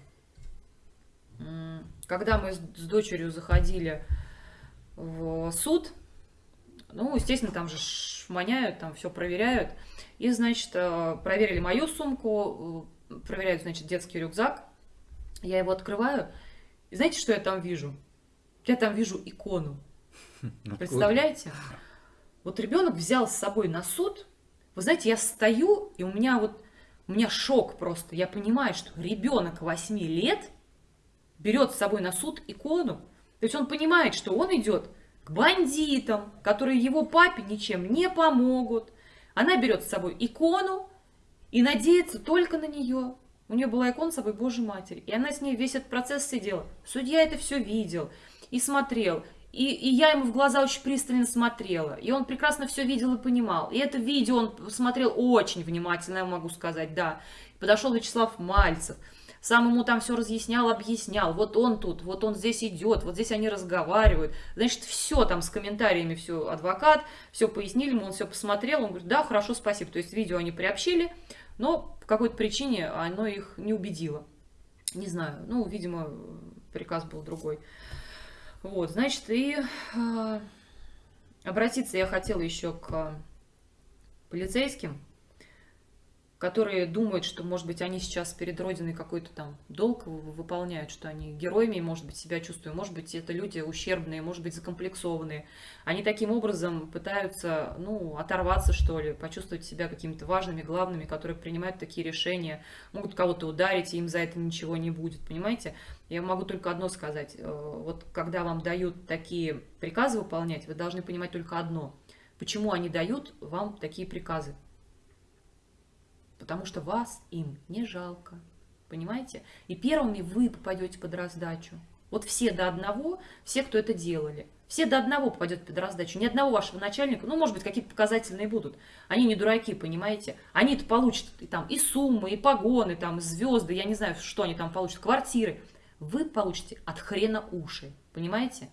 Когда мы с, с дочерью заходили в суд, ну, естественно, там же шманяют, там все проверяют. И, значит, э, проверили мою сумку, э, проверяют, значит, детский рюкзак. Я его открываю, и знаете, что я там вижу? Я там вижу икону. Представляете? Вот ребенок взял с собой на суд. Вы знаете, я стою, и у меня вот у меня шок просто. Я понимаю, что ребенок 8 лет берет с собой на суд икону. То есть он понимает, что он идет к бандитам, которые его папе ничем не помогут. Она берет с собой икону и надеется только на нее. У нее была икона с собой Божьей Матери. И она с ней весь этот процесс сидела. Судья это все видел и смотрел. И, и я ему в глаза очень пристально смотрела. И он прекрасно все видел и понимал. И это видео он смотрел очень внимательно, я могу сказать, да. Подошел Вячеслав Мальцев. Сам ему там все разъяснял, объяснял. Вот он тут, вот он здесь идет, вот здесь они разговаривают. Значит, все там с комментариями, все адвокат, все пояснили ему, он все посмотрел. Он говорит, да, хорошо, спасибо. То есть видео они приобщили, но по какой-то причине оно их не убедило. Не знаю, ну, видимо, приказ был другой. Вот, значит, и э, обратиться я хотела еще к полицейским, которые думают, что, может быть, они сейчас перед Родиной какой-то там долг выполняют, что они героями, может быть, себя чувствуют, может быть, это люди ущербные, может быть, закомплексованные. Они таким образом пытаются, ну, оторваться, что ли, почувствовать себя какими-то важными, главными, которые принимают такие решения, могут кого-то ударить, и им за это ничего не будет, понимаете? Я могу только одно сказать. Э, вот когда вам дают такие приказы выполнять, вы должны понимать только одно. Почему они дают вам такие приказы? Потому что вас им не жалко. Понимаете? И первыми вы попадете под раздачу. Вот все до одного, все, кто это делали. Все до одного попадет под раздачу. Ни одного вашего начальника, ну, может быть, какие-то показательные будут. Они не дураки, понимаете? Они-то получат и, там, и суммы, и погоны, там, звезды, я не знаю, что они там получат, квартиры. Вы получите от хрена уши, понимаете?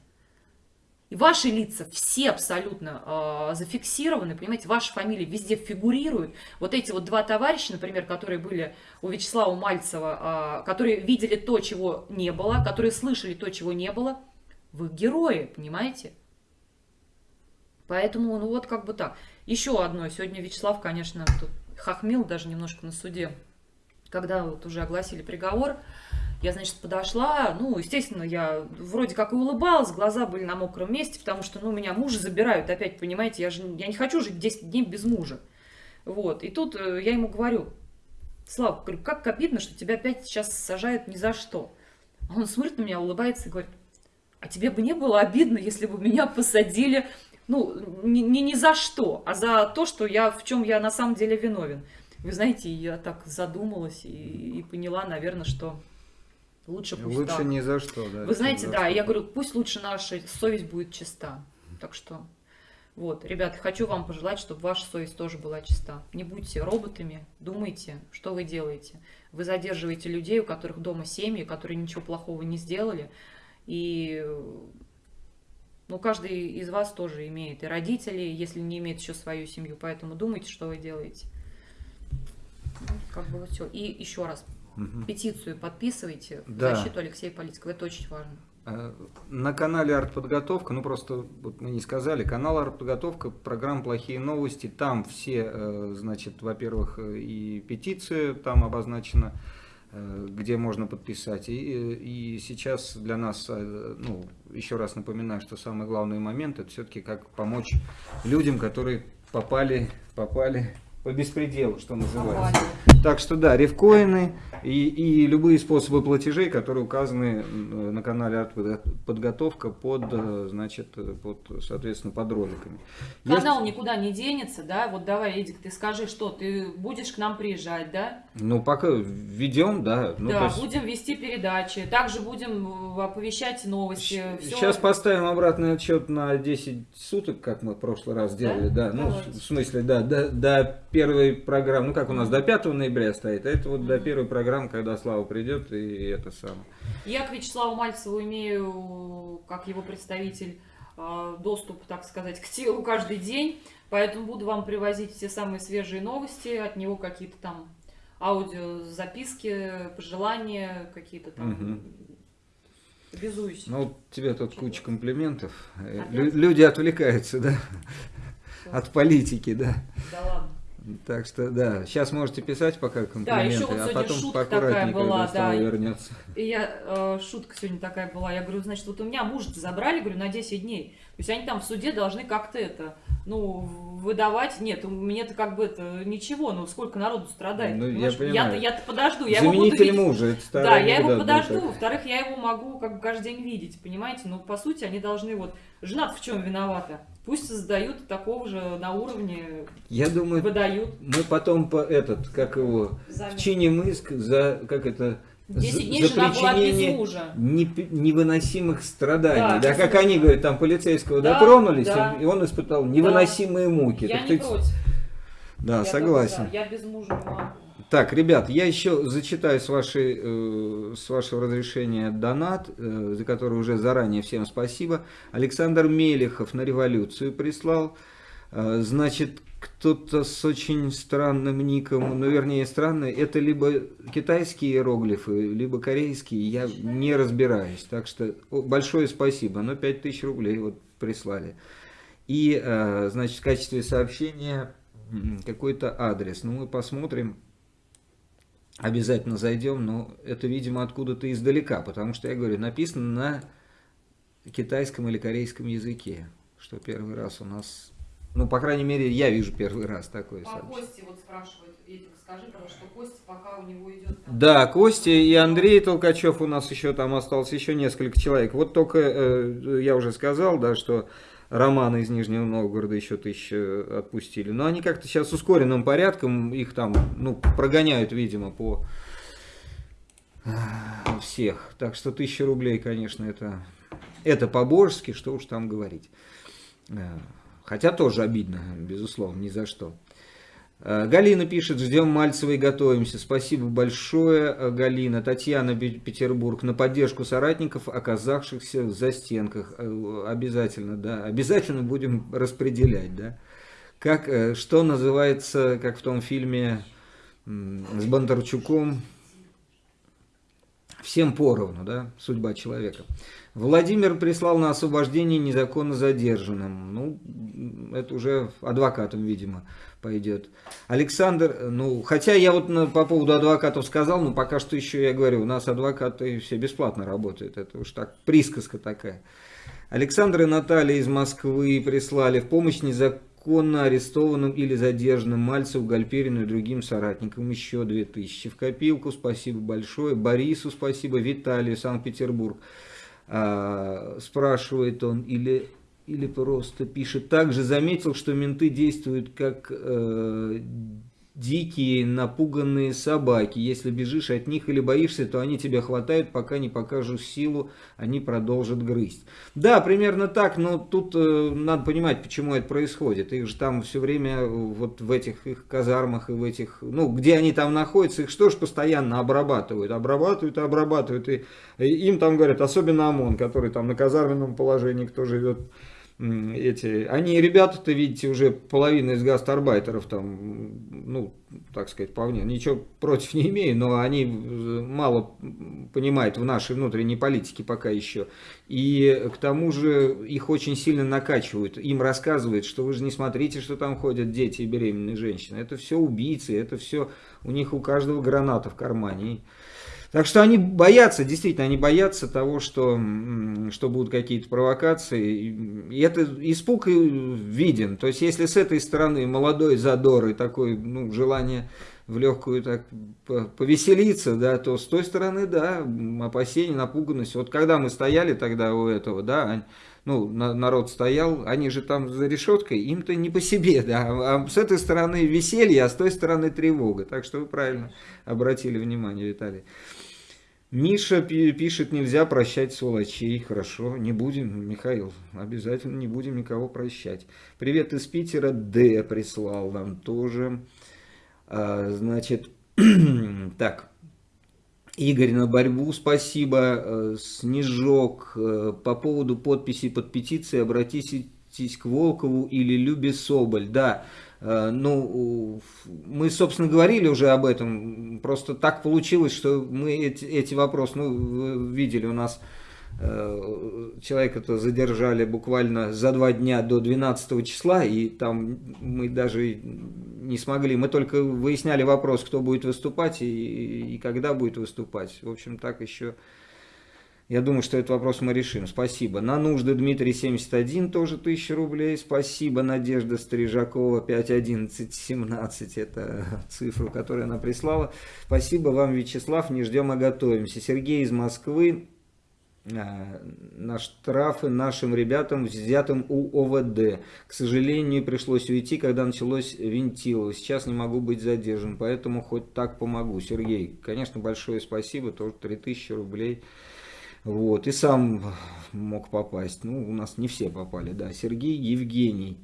И ваши лица все абсолютно э, зафиксированы, понимаете, ваши фамилии везде фигурируют. Вот эти вот два товарища, например, которые были у Вячеслава Мальцева, э, которые видели то, чего не было, которые слышали то, чего не было, вы герои, понимаете? Поэтому, ну вот как бы так. Еще одно. Сегодня Вячеслав, конечно, тут хохмил даже немножко на суде, когда вот уже огласили приговор. Я, значит, подошла, ну, естественно, я вроде как и улыбалась, глаза были на мокром месте, потому что, ну, меня мужа забирают опять, понимаете, я же я не хочу жить 10 дней без мужа. Вот, и тут э, я ему говорю, Слава, говорю, как обидно, что тебя опять сейчас сажают ни за что. А он смотрит на меня, улыбается и говорит, а тебе бы не было обидно, если бы меня посадили, ну, не, не, не за что, а за то, что я, в чем я на самом деле виновен. Вы знаете, я так задумалась и, и поняла, наверное, что Лучше пусть Лучше так. ни за что, да. Вы знаете, да, я говорю, пусть лучше наша совесть будет чиста. Так что, вот, ребята, хочу вам пожелать, чтобы ваша совесть тоже была чиста. Не будьте роботами, думайте, что вы делаете. Вы задерживаете людей, у которых дома семьи, которые ничего плохого не сделали. И ну, каждый из вас тоже имеет и родители, если не имеет еще свою семью. Поэтому думайте, что вы делаете. Ну, как бы вот все. И еще раз, Угу. Петицию подписывайте да. в защиту Алексея Политикова. Это очень важно. Э, на канале Артподготовка, ну просто вот мы не сказали, канал Артподготовка, программа «Плохие новости», там все, э, значит, во-первых, и петиция там обозначена, э, где можно подписать. И, и сейчас для нас, э, ну, еще раз напоминаю, что самый главный момент это все-таки как помочь людям, которые попали, попали по беспределу, что называется. Так что да, рифкоины и, и любые способы платежей, которые указаны э, на канале подготовка под, э, значит, под, соответственно, под роликами. Канал Есть... никуда не денется, да? Вот давай, Эдик, ты скажи, что ты будешь к нам приезжать, да? Ну, пока ведем, да. Ну, да, есть... будем вести передачи, также будем э, оповещать новости. Сейчас все... поставим обратный отчет на 10 суток, как мы в прошлый раз делали, да. да? Ну, в смысле, да, до, до первой программы, ну как у нас до 5 ноября стоит, а это вот до первой программы, когда Слава придет и это самое. Я к Вячеславу Мальцеву имею, как его представитель, а, доступ, так сказать, к телу каждый день, поэтому буду вам привозить все самые свежие новости, от него какие-то там аудиозаписки, пожелания, какие-то там угу. Обязуюсь. Ну, тебе тут Чего? куча комплиментов. Опять? Люди отвлекаются, да? От политики, да. Да ладно. Так что, да, сейчас можете писать пока комплименты, да, еще вот а потом шутка такая была, да, вернется. И я, э, шутка сегодня такая была, я говорю, значит, вот у меня муж забрали, говорю, на 10 дней. То есть они там в суде должны как-то это, ну, выдавать. Нет, у меня-то как бы это ничего, ну, сколько народу страдает. Ну, я Я-то, я-то подожду, я его буду видеть. мужа, это Да, я его подожду. Во-вторых, я его могу как бы каждый день видеть, понимаете? Ну, по сути, они должны вот... Жена в чем виновата? Пусть создают такого же на уровне, Я думаю, выдают. Мы потом по этот, как его, Замер. вчиним иск за, как это, 10 дней за причинение невыносимых страданий. Да, да как они говорят, там полицейского да, дотронулись, да. и он испытал невыносимые да. муки. Я так не против. Да, я согласен. Тоже, да. Я без мужа не могу. Так, ребят, я еще зачитаю с, вашей, э, с вашего разрешения донат, э, за который уже заранее всем спасибо. Александр Мелехов на революцию прислал. Э, значит, кто-то с очень странным ником, ну вернее странный, это либо китайские иероглифы, либо корейские, я не разбираюсь. Так что большое спасибо, но 5000 рублей вот прислали. И, значит, в качестве сообщения какой-то адрес. Ну, мы посмотрим, обязательно зайдем, но это, видимо, откуда-то издалека, потому что, я говорю, написано на китайском или корейском языке, что первый раз у нас, ну, по крайней мере, я вижу первый раз такое По сообщение. Кости вот спрашивают, Эдик, скажи, потому что Костя пока у него идет... Там... Да, Костя и Андрей Толкачев у нас еще там осталось, еще несколько человек. Вот только, э, я уже сказал, да, что Романа из Нижнего Новгорода еще тысячу отпустили. Но они как-то сейчас ускоренным порядком, их там ну, прогоняют, видимо, по всех. Так что тысяча рублей, конечно, это, это по-божески, что уж там говорить. Хотя тоже обидно, безусловно, ни за что. Э, Галина пишет, ждем Мальцева и готовимся. Спасибо большое, э, Галина. Татьяна Петербург, на поддержку соратников, оказавшихся в застенках. Э, обязательно, да, обязательно будем распределять, да. Как, что называется, как в том фильме с Бондарчуком, всем поровну, да, судьба человека. Владимир прислал на освобождение незаконно задержанным. Ну, это уже адвокатом, видимо пойдет. Александр, ну, хотя я вот на, по поводу адвокатов сказал, но пока что еще я говорю, у нас адвокаты все бесплатно работают, это уж так, присказка такая. Александр и Наталья из Москвы прислали в помощь незаконно арестованным или задержанным Мальцеву, Гальперину и другим соратникам еще 2000. В копилку спасибо большое. Борису спасибо, Виталию, Санкт-Петербург. А, спрашивает он, или или просто пишет. Также заметил, что менты действуют как э, дикие, напуганные собаки. Если бежишь от них или боишься, то они тебя хватают, пока не покажут силу, они продолжат грызть. Да, примерно так, но тут э, надо понимать, почему это происходит. Их же там все время вот в этих их казармах и в этих, ну, где они там находятся, их что ж постоянно обрабатывают, обрабатывают и обрабатывают. И, и им там говорят, особенно ОМОН, который там на казарменном положении, кто живет эти, они, ребята-то, видите, уже половина из гастарбайтеров там, ну, так сказать, вполне, ничего против не имею, но они мало понимают в нашей внутренней политике пока еще. И к тому же их очень сильно накачивают, им рассказывают, что вы же не смотрите, что там ходят дети и беременные женщины. Это все убийцы, это все, у них у каждого граната в кармане. Так что они боятся, действительно, они боятся того, что, что будут какие-то провокации. И это испуг виден. То есть, если с этой стороны молодой задор и такое ну, желание в легкую так повеселиться, да, то с той стороны, да, опасения, напуганность. Вот когда мы стояли тогда у этого, да, ну, народ стоял, они же там за решеткой, им-то не по себе, да, а с этой стороны веселье, а с той стороны тревога. Так что вы правильно обратили внимание, Виталий. Миша пишет, нельзя прощать сволочей. Хорошо, не будем, Михаил, обязательно не будем никого прощать. Привет из Питера, Д прислал нам тоже. А, значит, [CLEARS THROAT] так, Игорь на борьбу, спасибо. Э, Снежок, э, по поводу подписи под петицией обратитесь к Волкову или Любе Соболь. Да, Э, ну, мы, собственно, говорили уже об этом, просто так получилось, что мы эти, эти вопросы, ну, видели, у нас человека-то задержали буквально за два дня до 12 числа, и там мы даже не смогли, мы только выясняли вопрос, кто будет выступать и, и когда будет выступать. В общем, так еще я думаю, что этот вопрос мы решим. Спасибо. На нужды Дмитрий 71 тоже 1000 рублей. Спасибо. Надежда Стрижакова 51117. Это цифру, которую она прислала. Спасибо вам, Вячеслав. Не ждем, а готовимся. Сергей из Москвы. А, на штрафы нашим ребятам, взятым у ОВД. К сожалению, пришлось уйти, когда началось винтилово. Сейчас не могу быть задержан, поэтому хоть так помогу. Сергей, конечно, большое спасибо. Тоже 3000 рублей. Вот, и сам мог попасть. Ну, у нас не все попали, да. Сергей Евгений.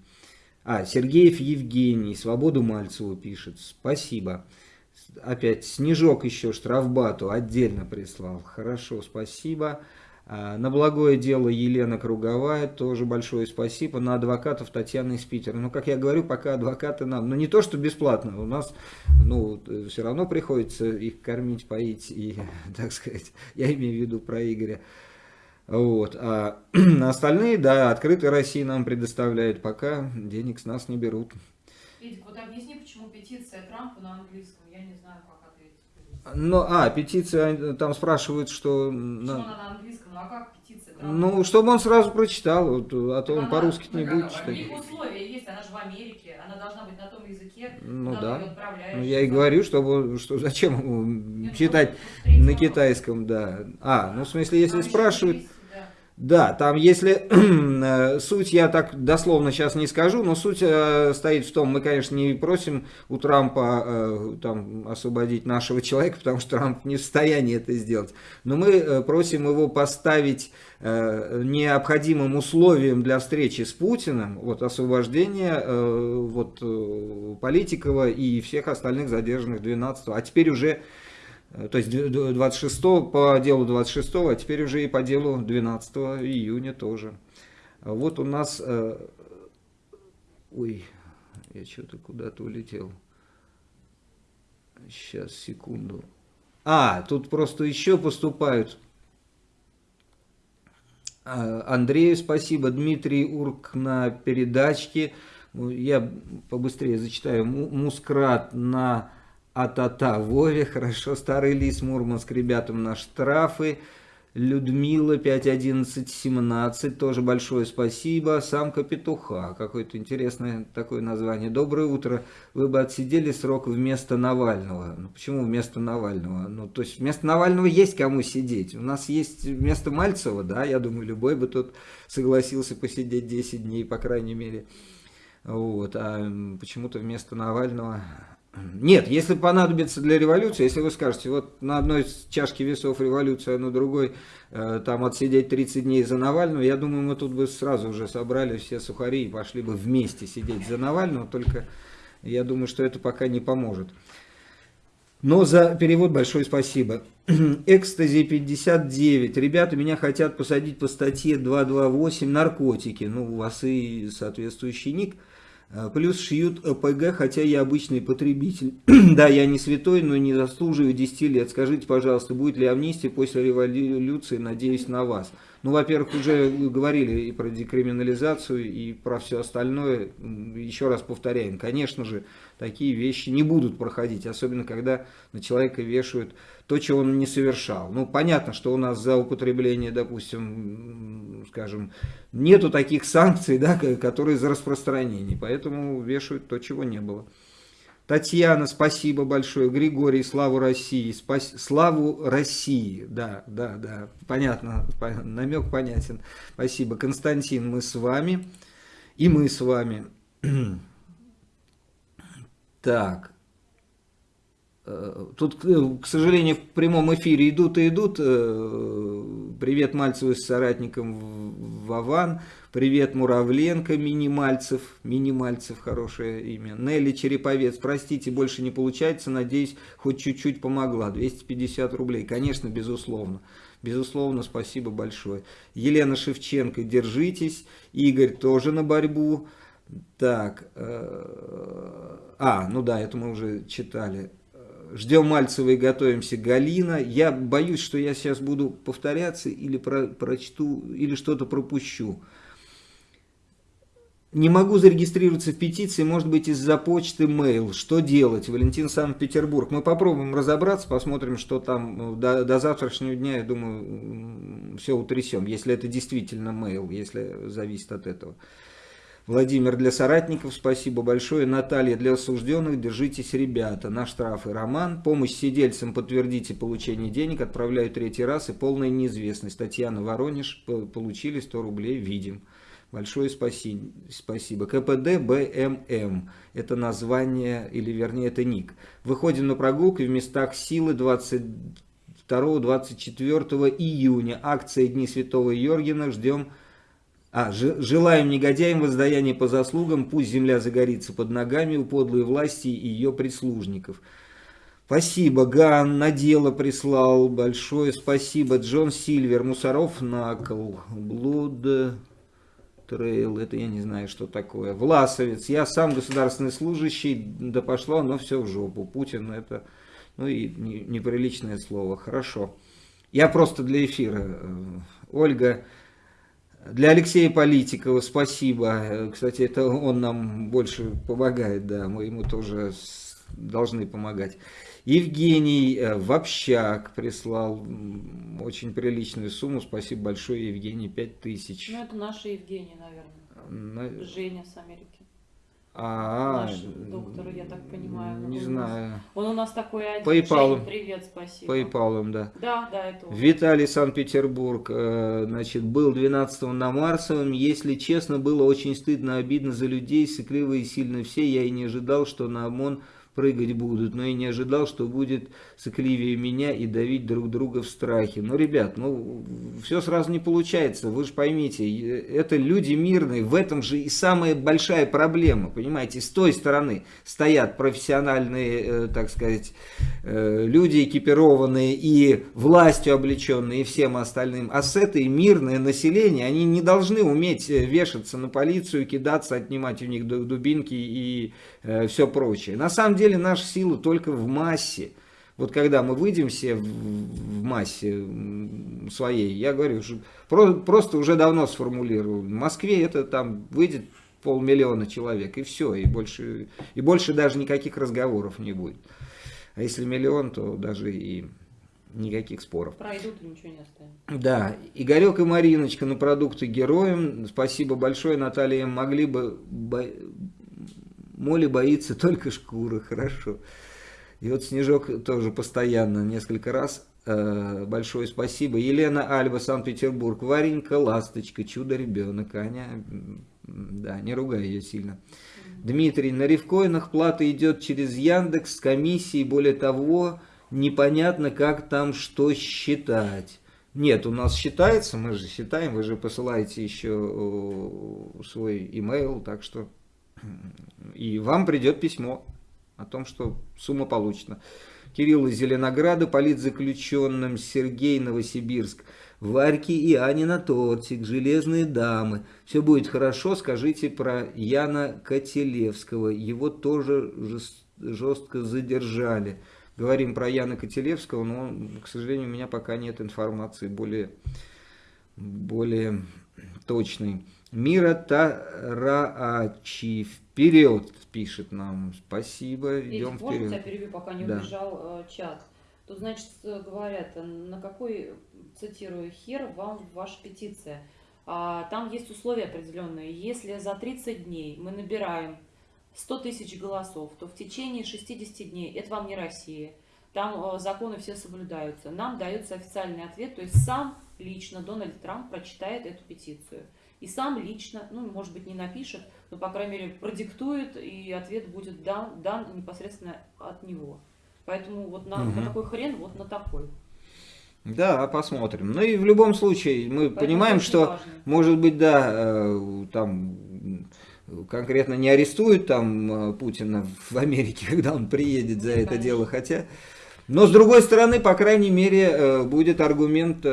А, Сергеев Евгений, Свободу Мальцеву пишет. Спасибо. Опять Снежок еще штрафбату отдельно прислал. Хорошо, спасибо. А, на благое дело Елена Круговая, тоже большое спасибо. На адвокатов Татьяна из Питера. Ну, как я говорю, пока адвокаты нам, ну не то, что бесплатно, у нас, ну, все равно приходится их кормить, поить и, [LAUGHS] так сказать, [LAUGHS] я имею в виду про Игоря. Вот. А [CLEARS THROAT] остальные, да, открытая Россия нам предоставляет, пока денег с нас не берут. Эдик, вот объясни, почему петиция Трампа на английском, я не знаю, как ответить. Ну, а, петиция, там спрашивают, что... Почему на... она на английском? Ну а как петиция? Ну, чтобы он сразу прочитал, вот, а то он по-русски не будет читать. У них условия есть, она же в Америке, она должна быть на том языке, ну да. Ну я и говорю, чтобы, что зачем Нет, читать на китайском, да. А, ну в смысле, если спрашивают... Да, там если [CLEARS THROAT] э, суть я так дословно сейчас не скажу, но суть э, стоит в том, мы, конечно, не просим у Трампа э, там, освободить нашего человека, потому что Трамп не в состоянии это сделать, но мы э, просим его поставить э, необходимым условием для встречи с Путиным, вот освобождение э, вот, э, Политикова и всех остальных задержанных 12 а теперь уже то есть 26 по делу 26, а теперь уже и по делу 12 июня тоже. Вот у нас... Э, ой, я что-то куда-то улетел. Сейчас, секунду. А, тут просто еще поступают. А, Андрею спасибо, Дмитрий Урк на передачке. Я побыстрее зачитаю. Мускрат на а-та-та, Вове, хорошо, старый лис, Мурманск, ребятам на штрафы. Людмила 51117, тоже большое спасибо. Самка петуха, какое-то интересное такое название. Доброе утро, вы бы отсидели срок вместо Навального. Ну почему вместо Навального? Ну то есть вместо Навального есть кому сидеть. У нас есть вместо Мальцева, да, я думаю, любой бы тут согласился посидеть 10 дней, по крайней мере. Вот, а почему-то вместо Навального нет, если понадобится для революции, если вы скажете, вот на одной чашке весов революция, а на другой э, там отсидеть 30 дней за Навального, я думаю, мы тут бы сразу уже собрали все сухари и пошли бы вместе сидеть за Навального, только я думаю, что это пока не поможет. Но за перевод большое спасибо. [CLEARS THROAT] Экстази 59. Ребята, меня хотят посадить по статье 228 наркотики. Ну, у вас и соответствующий ник. А, плюс шьют ОПГ, хотя я обычный потребитель. [CLEARS THROAT] да, я не святой, но не заслуживаю 10 лет. Скажите, пожалуйста, будет ли амнистия после революции? Надеюсь на вас. Ну, во-первых, уже говорили и про декриминализацию, и про все остальное. Еще раз повторяем, конечно же, такие вещи не будут проходить, особенно когда на человека вешают то, чего он не совершал. Ну, понятно, что у нас за употребление, допустим, скажем, нету таких санкций, да, которые за распространение, поэтому вешают то, чего не было. Татьяна, спасибо большое. Григорий, славу России. Спас... Славу России. Да, да, да. Понятно. Намек понятен. Спасибо. Константин, мы с вами. И мы с вами. [CLEARS THROAT] Так. Э, тут, э, к сожалению, в прямом эфире идут и идут. Э, привет Мальцеву с соратником Вован. Привет Муравленко, Минимальцев. Минимальцев, хорошее имя. Нелли Череповец. Простите, больше не получается. Надеюсь, хоть чуть-чуть помогла. 250 рублей. Конечно, безусловно. Безусловно, спасибо большое. Елена Шевченко, держитесь. Игорь тоже на борьбу. Так. А, ну да, это мы уже читали. Ждем Мальцева и готовимся. Галина. Я боюсь, что я сейчас буду повторяться или про, прочту, или что-то пропущу. Не могу зарегистрироваться в петиции, может быть из-за почты mail. Что делать? Валентин Санкт-Петербург. Мы попробуем разобраться, посмотрим, что там до, до завтрашнего дня, я думаю, все утрясем. Если это действительно mail, если зависит от этого. Владимир для соратников, спасибо большое. Наталья для осужденных, держитесь, ребята. На штрафы Роман. Помощь сидельцам, подтвердите получение денег. Отправляю третий раз и полная неизвестность. Татьяна Воронеж, получили 100 рублей, видим. Большое спасибо. спасибо. КПД БММ. Это название, или вернее это ник. Выходим на прогулку в местах силы 22-24 июня. Акция Дни Святого Йоргена. Ждем а, желаем негодяям воздаяния по заслугам, пусть земля загорится под ногами у подлой власти и ее прислужников. Спасибо, Ган, на дело прислал, большое спасибо. Джон Сильвер, Мусоров, Накл, Блуд, Трейл, это я не знаю, что такое. Власовец, я сам государственный служащий, да пошло, но все в жопу. Путин, это, ну и неприличное слово, хорошо. Я просто для эфира. Э, Ольга, для Алексея Политикова спасибо. Кстати, это он нам больше помогает, да, мы ему тоже должны помогать. Евгений э, в общак прислал очень приличную сумму. Спасибо большое, Евгений, 5000. Ну, это наша Евгения, наверное. На... Женя с Америки. А, Наш доктор, я так понимаю. Не знаю. Он у нас такой один. PayPal. Привет, спасибо. PayPal, да. Да, да, это он. Виталий, Санкт-Петербург. Э, значит, был 12 на Марсовом. Если честно, было очень стыдно, обидно за людей. Сыкливые сильно все. Я и не ожидал, что на ОМОН прыгать будут, но и не ожидал, что будет сыкливее меня и давить друг друга в страхе. Но, ребят, ну, все сразу не получается, вы же поймите, это люди мирные, в этом же и самая большая проблема, понимаете, с той стороны стоят профессиональные, э, так сказать, э, люди экипированные и властью облеченные, и всем остальным, а с этой мирное население, они не должны уметь э, вешаться на полицию, кидаться, отнимать у них дубинки и э, все прочее. На самом деле наша сила только в массе. Вот когда мы выйдем все в массе своей, я говорю, просто уже давно сформулировал. В Москве это там выйдет полмиллиона человек, и все, и больше, и больше даже никаких разговоров не будет. А если миллион, то даже и никаких споров. Пройдут и ничего не останется. Да, Игорек и Мариночка на продукты героям. Спасибо большое, Наталья. Могли бы Моли боится только шкуры, хорошо. И вот Снежок тоже постоянно, несколько раз. Э, большое спасибо. Елена Альба, Санкт-Петербург. Варенька, Ласточка, Чудо-ребенок. Аня, да, не ругай ее сильно. Дмитрий, на рифкоинах плата идет через Яндекс с комиссией. Более того, непонятно, как там что считать. Нет, у нас считается, мы же считаем, вы же посылаете еще свой email, так что и вам придет письмо о том, что сумма получена. Кирилл из Зеленограда, политзаключенным Сергей Новосибирск, Варьки и Анина тортик, Железные дамы. Все будет хорошо, скажите про Яна Котелевского. Его тоже жестко задержали. Говорим про Яна Котелевского, но, к сожалению, у меня пока нет информации более более точный. Мира Тараачи. Вперед, пишет нам. Спасибо, идем Петя, можно тебя вперед. перебью, пока не Да. убежал э, чат? Тут, значит, э, говорят, э, на какой, цитирую, хер вам ваша петиция? А, там есть условия определенные. Если за 30 дней мы набираем 100 тысяч голосов, то в течение 60 дней, это вам не Россия, там э, законы все соблюдаются, нам дается официальный ответ, то есть сам лично Дональд Трамп прочитает эту петицию. И сам лично, ну, может быть, не напишет, но, по крайней мере, продиктует, и ответ будет дан, дан непосредственно от него. Поэтому вот на, на Мгм. какой хрен, вот на такой. Да, посмотрим. Ну и в любом случае, мы Поэтому понимаем, что, важно. может быть, да, э, там конкретно не арестуют там э, Путина в Америке, [LAUGHS] когда он приедет за Нет, это конечно. дело, хотя... Но с другой стороны, по крайней мере, э, будет аргумент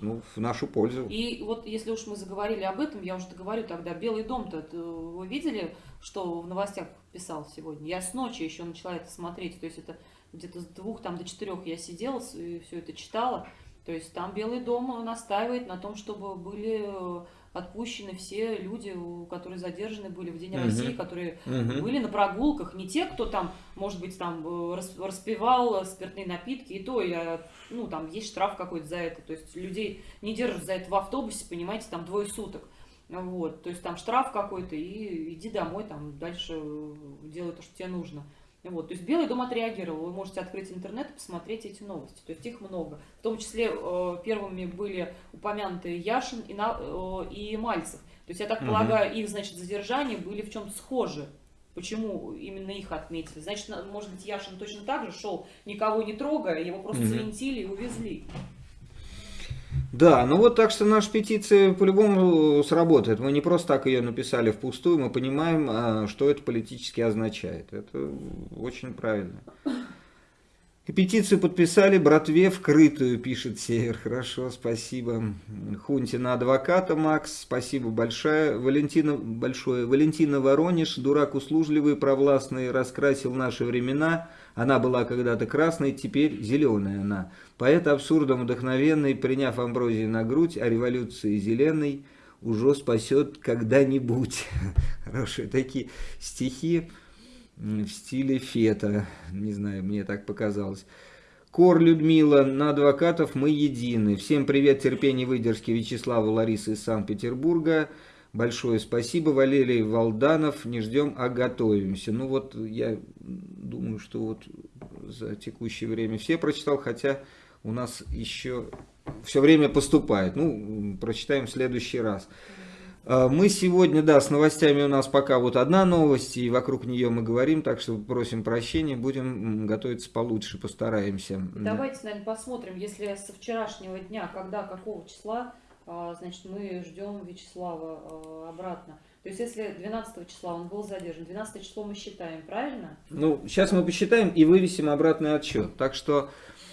ну, в нашу пользу. И вот если уж мы заговорили об этом, я уже говорю тогда, Белый дом-то, т- вы видели, что в новостях писал сегодня? Я с ночи еще начала это смотреть, то есть это где-то с двух там, до четырех я сидела и все это читала. То есть там Белый дом настаивает на том, чтобы были э, отпущены все люди, которые задержаны были в День Мгм. России, которые Мгм. были на прогулках, не те, кто там, может быть, там э, рас- распивал спиртные напитки, и то я, ну, там есть штраф какой-то за это, то есть людей не держат за это в автобусе, понимаете, там двое суток, вот, то есть там штраф какой-то, и иди домой, там дальше э, делай то, что тебе нужно. Вот, то есть Белый дом отреагировал. Вы можете открыть интернет и посмотреть эти новости. То есть их много. В том числе э, первыми были упомянуты Яшин и, На- э, и Мальцев. То есть я так Мгм. полагаю, их, значит, задержания были в чем-то схожи. Почему именно их отметили? Значит, на- может быть, Яшин точно так же шел, никого не трогая, его просто Мгм. завинтили и увезли. Да, ну вот так что наша петиция по-любому сработает. Мы не просто так ее написали впустую, мы понимаем, а, что это политически означает. Это очень правильно. Петицию подписали братве вкрытую, пишет Север. Хорошо, спасибо. Хунтина адвоката, Макс, спасибо большое. Валентина, большое. Валентина Воронеж, дурак услужливый, провластный, раскрасил наши времена. Она была когда-то красной, теперь зеленая она. Поэт абсурдом вдохновенный, приняв амброзии на грудь, о революции зеленой уже спасет когда-нибудь. [LAUGHS] Хорошие такие стихи в стиле фета. Не знаю, мне так показалось. Кор Людмила, на адвокатов мы едины. Всем привет, терпение, выдержки Вячеславу, Ларисы из Санкт-Петербурга. Большое спасибо, Валерий Валданов. Не ждем, а готовимся. Ну вот я думаю, что вот за текущее время все прочитал, хотя у нас еще все время поступает. Ну, прочитаем в следующий раз. А, Мы сегодня, да, с новостями у нас пока вот одна новость, и вокруг нее мы говорим, так что просим прощения, будем готовиться получше, постараемся. Давайте, наверное, посмотрим, если со вчерашнего дня, когда, какого числа, а, значит, мы ждем Вячеслава а, обратно. То есть, если 12 числа он был задержан, 12 число мы считаем, правильно? Ну, сейчас мы посчитаем и вывесим обратный отчет. Так что,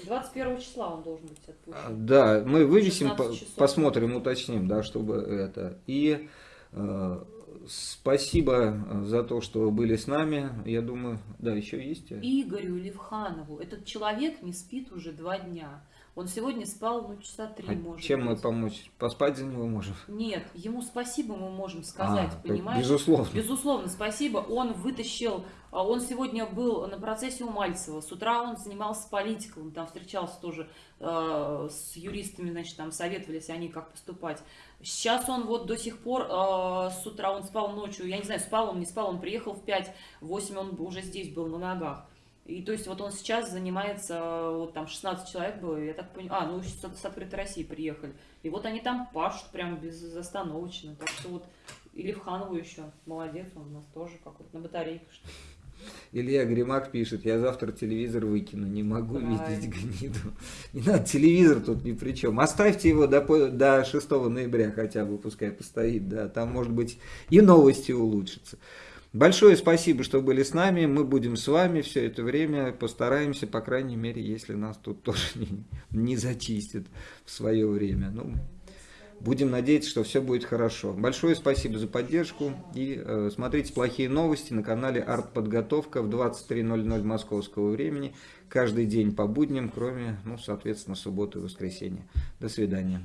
21 числа он должен быть а, отпущен. да, мы вывесим, 16 по- часов. посмотрим, уточним, да, чтобы это. И э, спасибо э, за то, что были с нами. Я думаю, да, еще есть. э, Игорю Левханову. Этот человек не спит уже два дня. Он сегодня спал, ну, часа три, А может чем мы быть. помочь? Поспать за него можем? Нет, ему спасибо мы можем сказать, А, понимаешь? Безусловно. Безусловно, спасибо. Он вытащил, а, он сегодня был на процессе у Мальцева. С утра он занимался политикой, он там встречался тоже э, с юристами, значит, там советовались они, как поступать. Сейчас он вот до сих пор э, с утра, он спал ночью, я не знаю, спал он, не спал, он приехал в 5-8, он уже здесь был на ногах. И то есть вот он сейчас занимается, вот там 16 человек было, я так понимаю, а, ну с, с открытой России приехали. И вот они там пашут прям безостановочно. Так что вот и Левханову еще, молодец, он у нас тоже какой-то на батарейках. что. Илья Гримак пишет, я завтра телевизор выкину, не могу Правильно. видеть гниду. Не надо, телевизор тут ни при чем. Оставьте его до, до 6 ноября хотя бы, пускай постоит, да, там может быть и новости улучшатся. Большое спасибо, что были с нами, мы будем с вами все это время, постараемся, по крайней мере, если нас тут тоже [LAUGHS] не, не зачистят в свое время. Ну, Будем надеяться, что все будет хорошо. Большое спасибо за поддержку. И э, смотрите плохие новости на канале Артподготовка в 23.00 московского времени. Каждый день по будням, кроме, ну, соответственно, субботы и воскресенья. До свидания.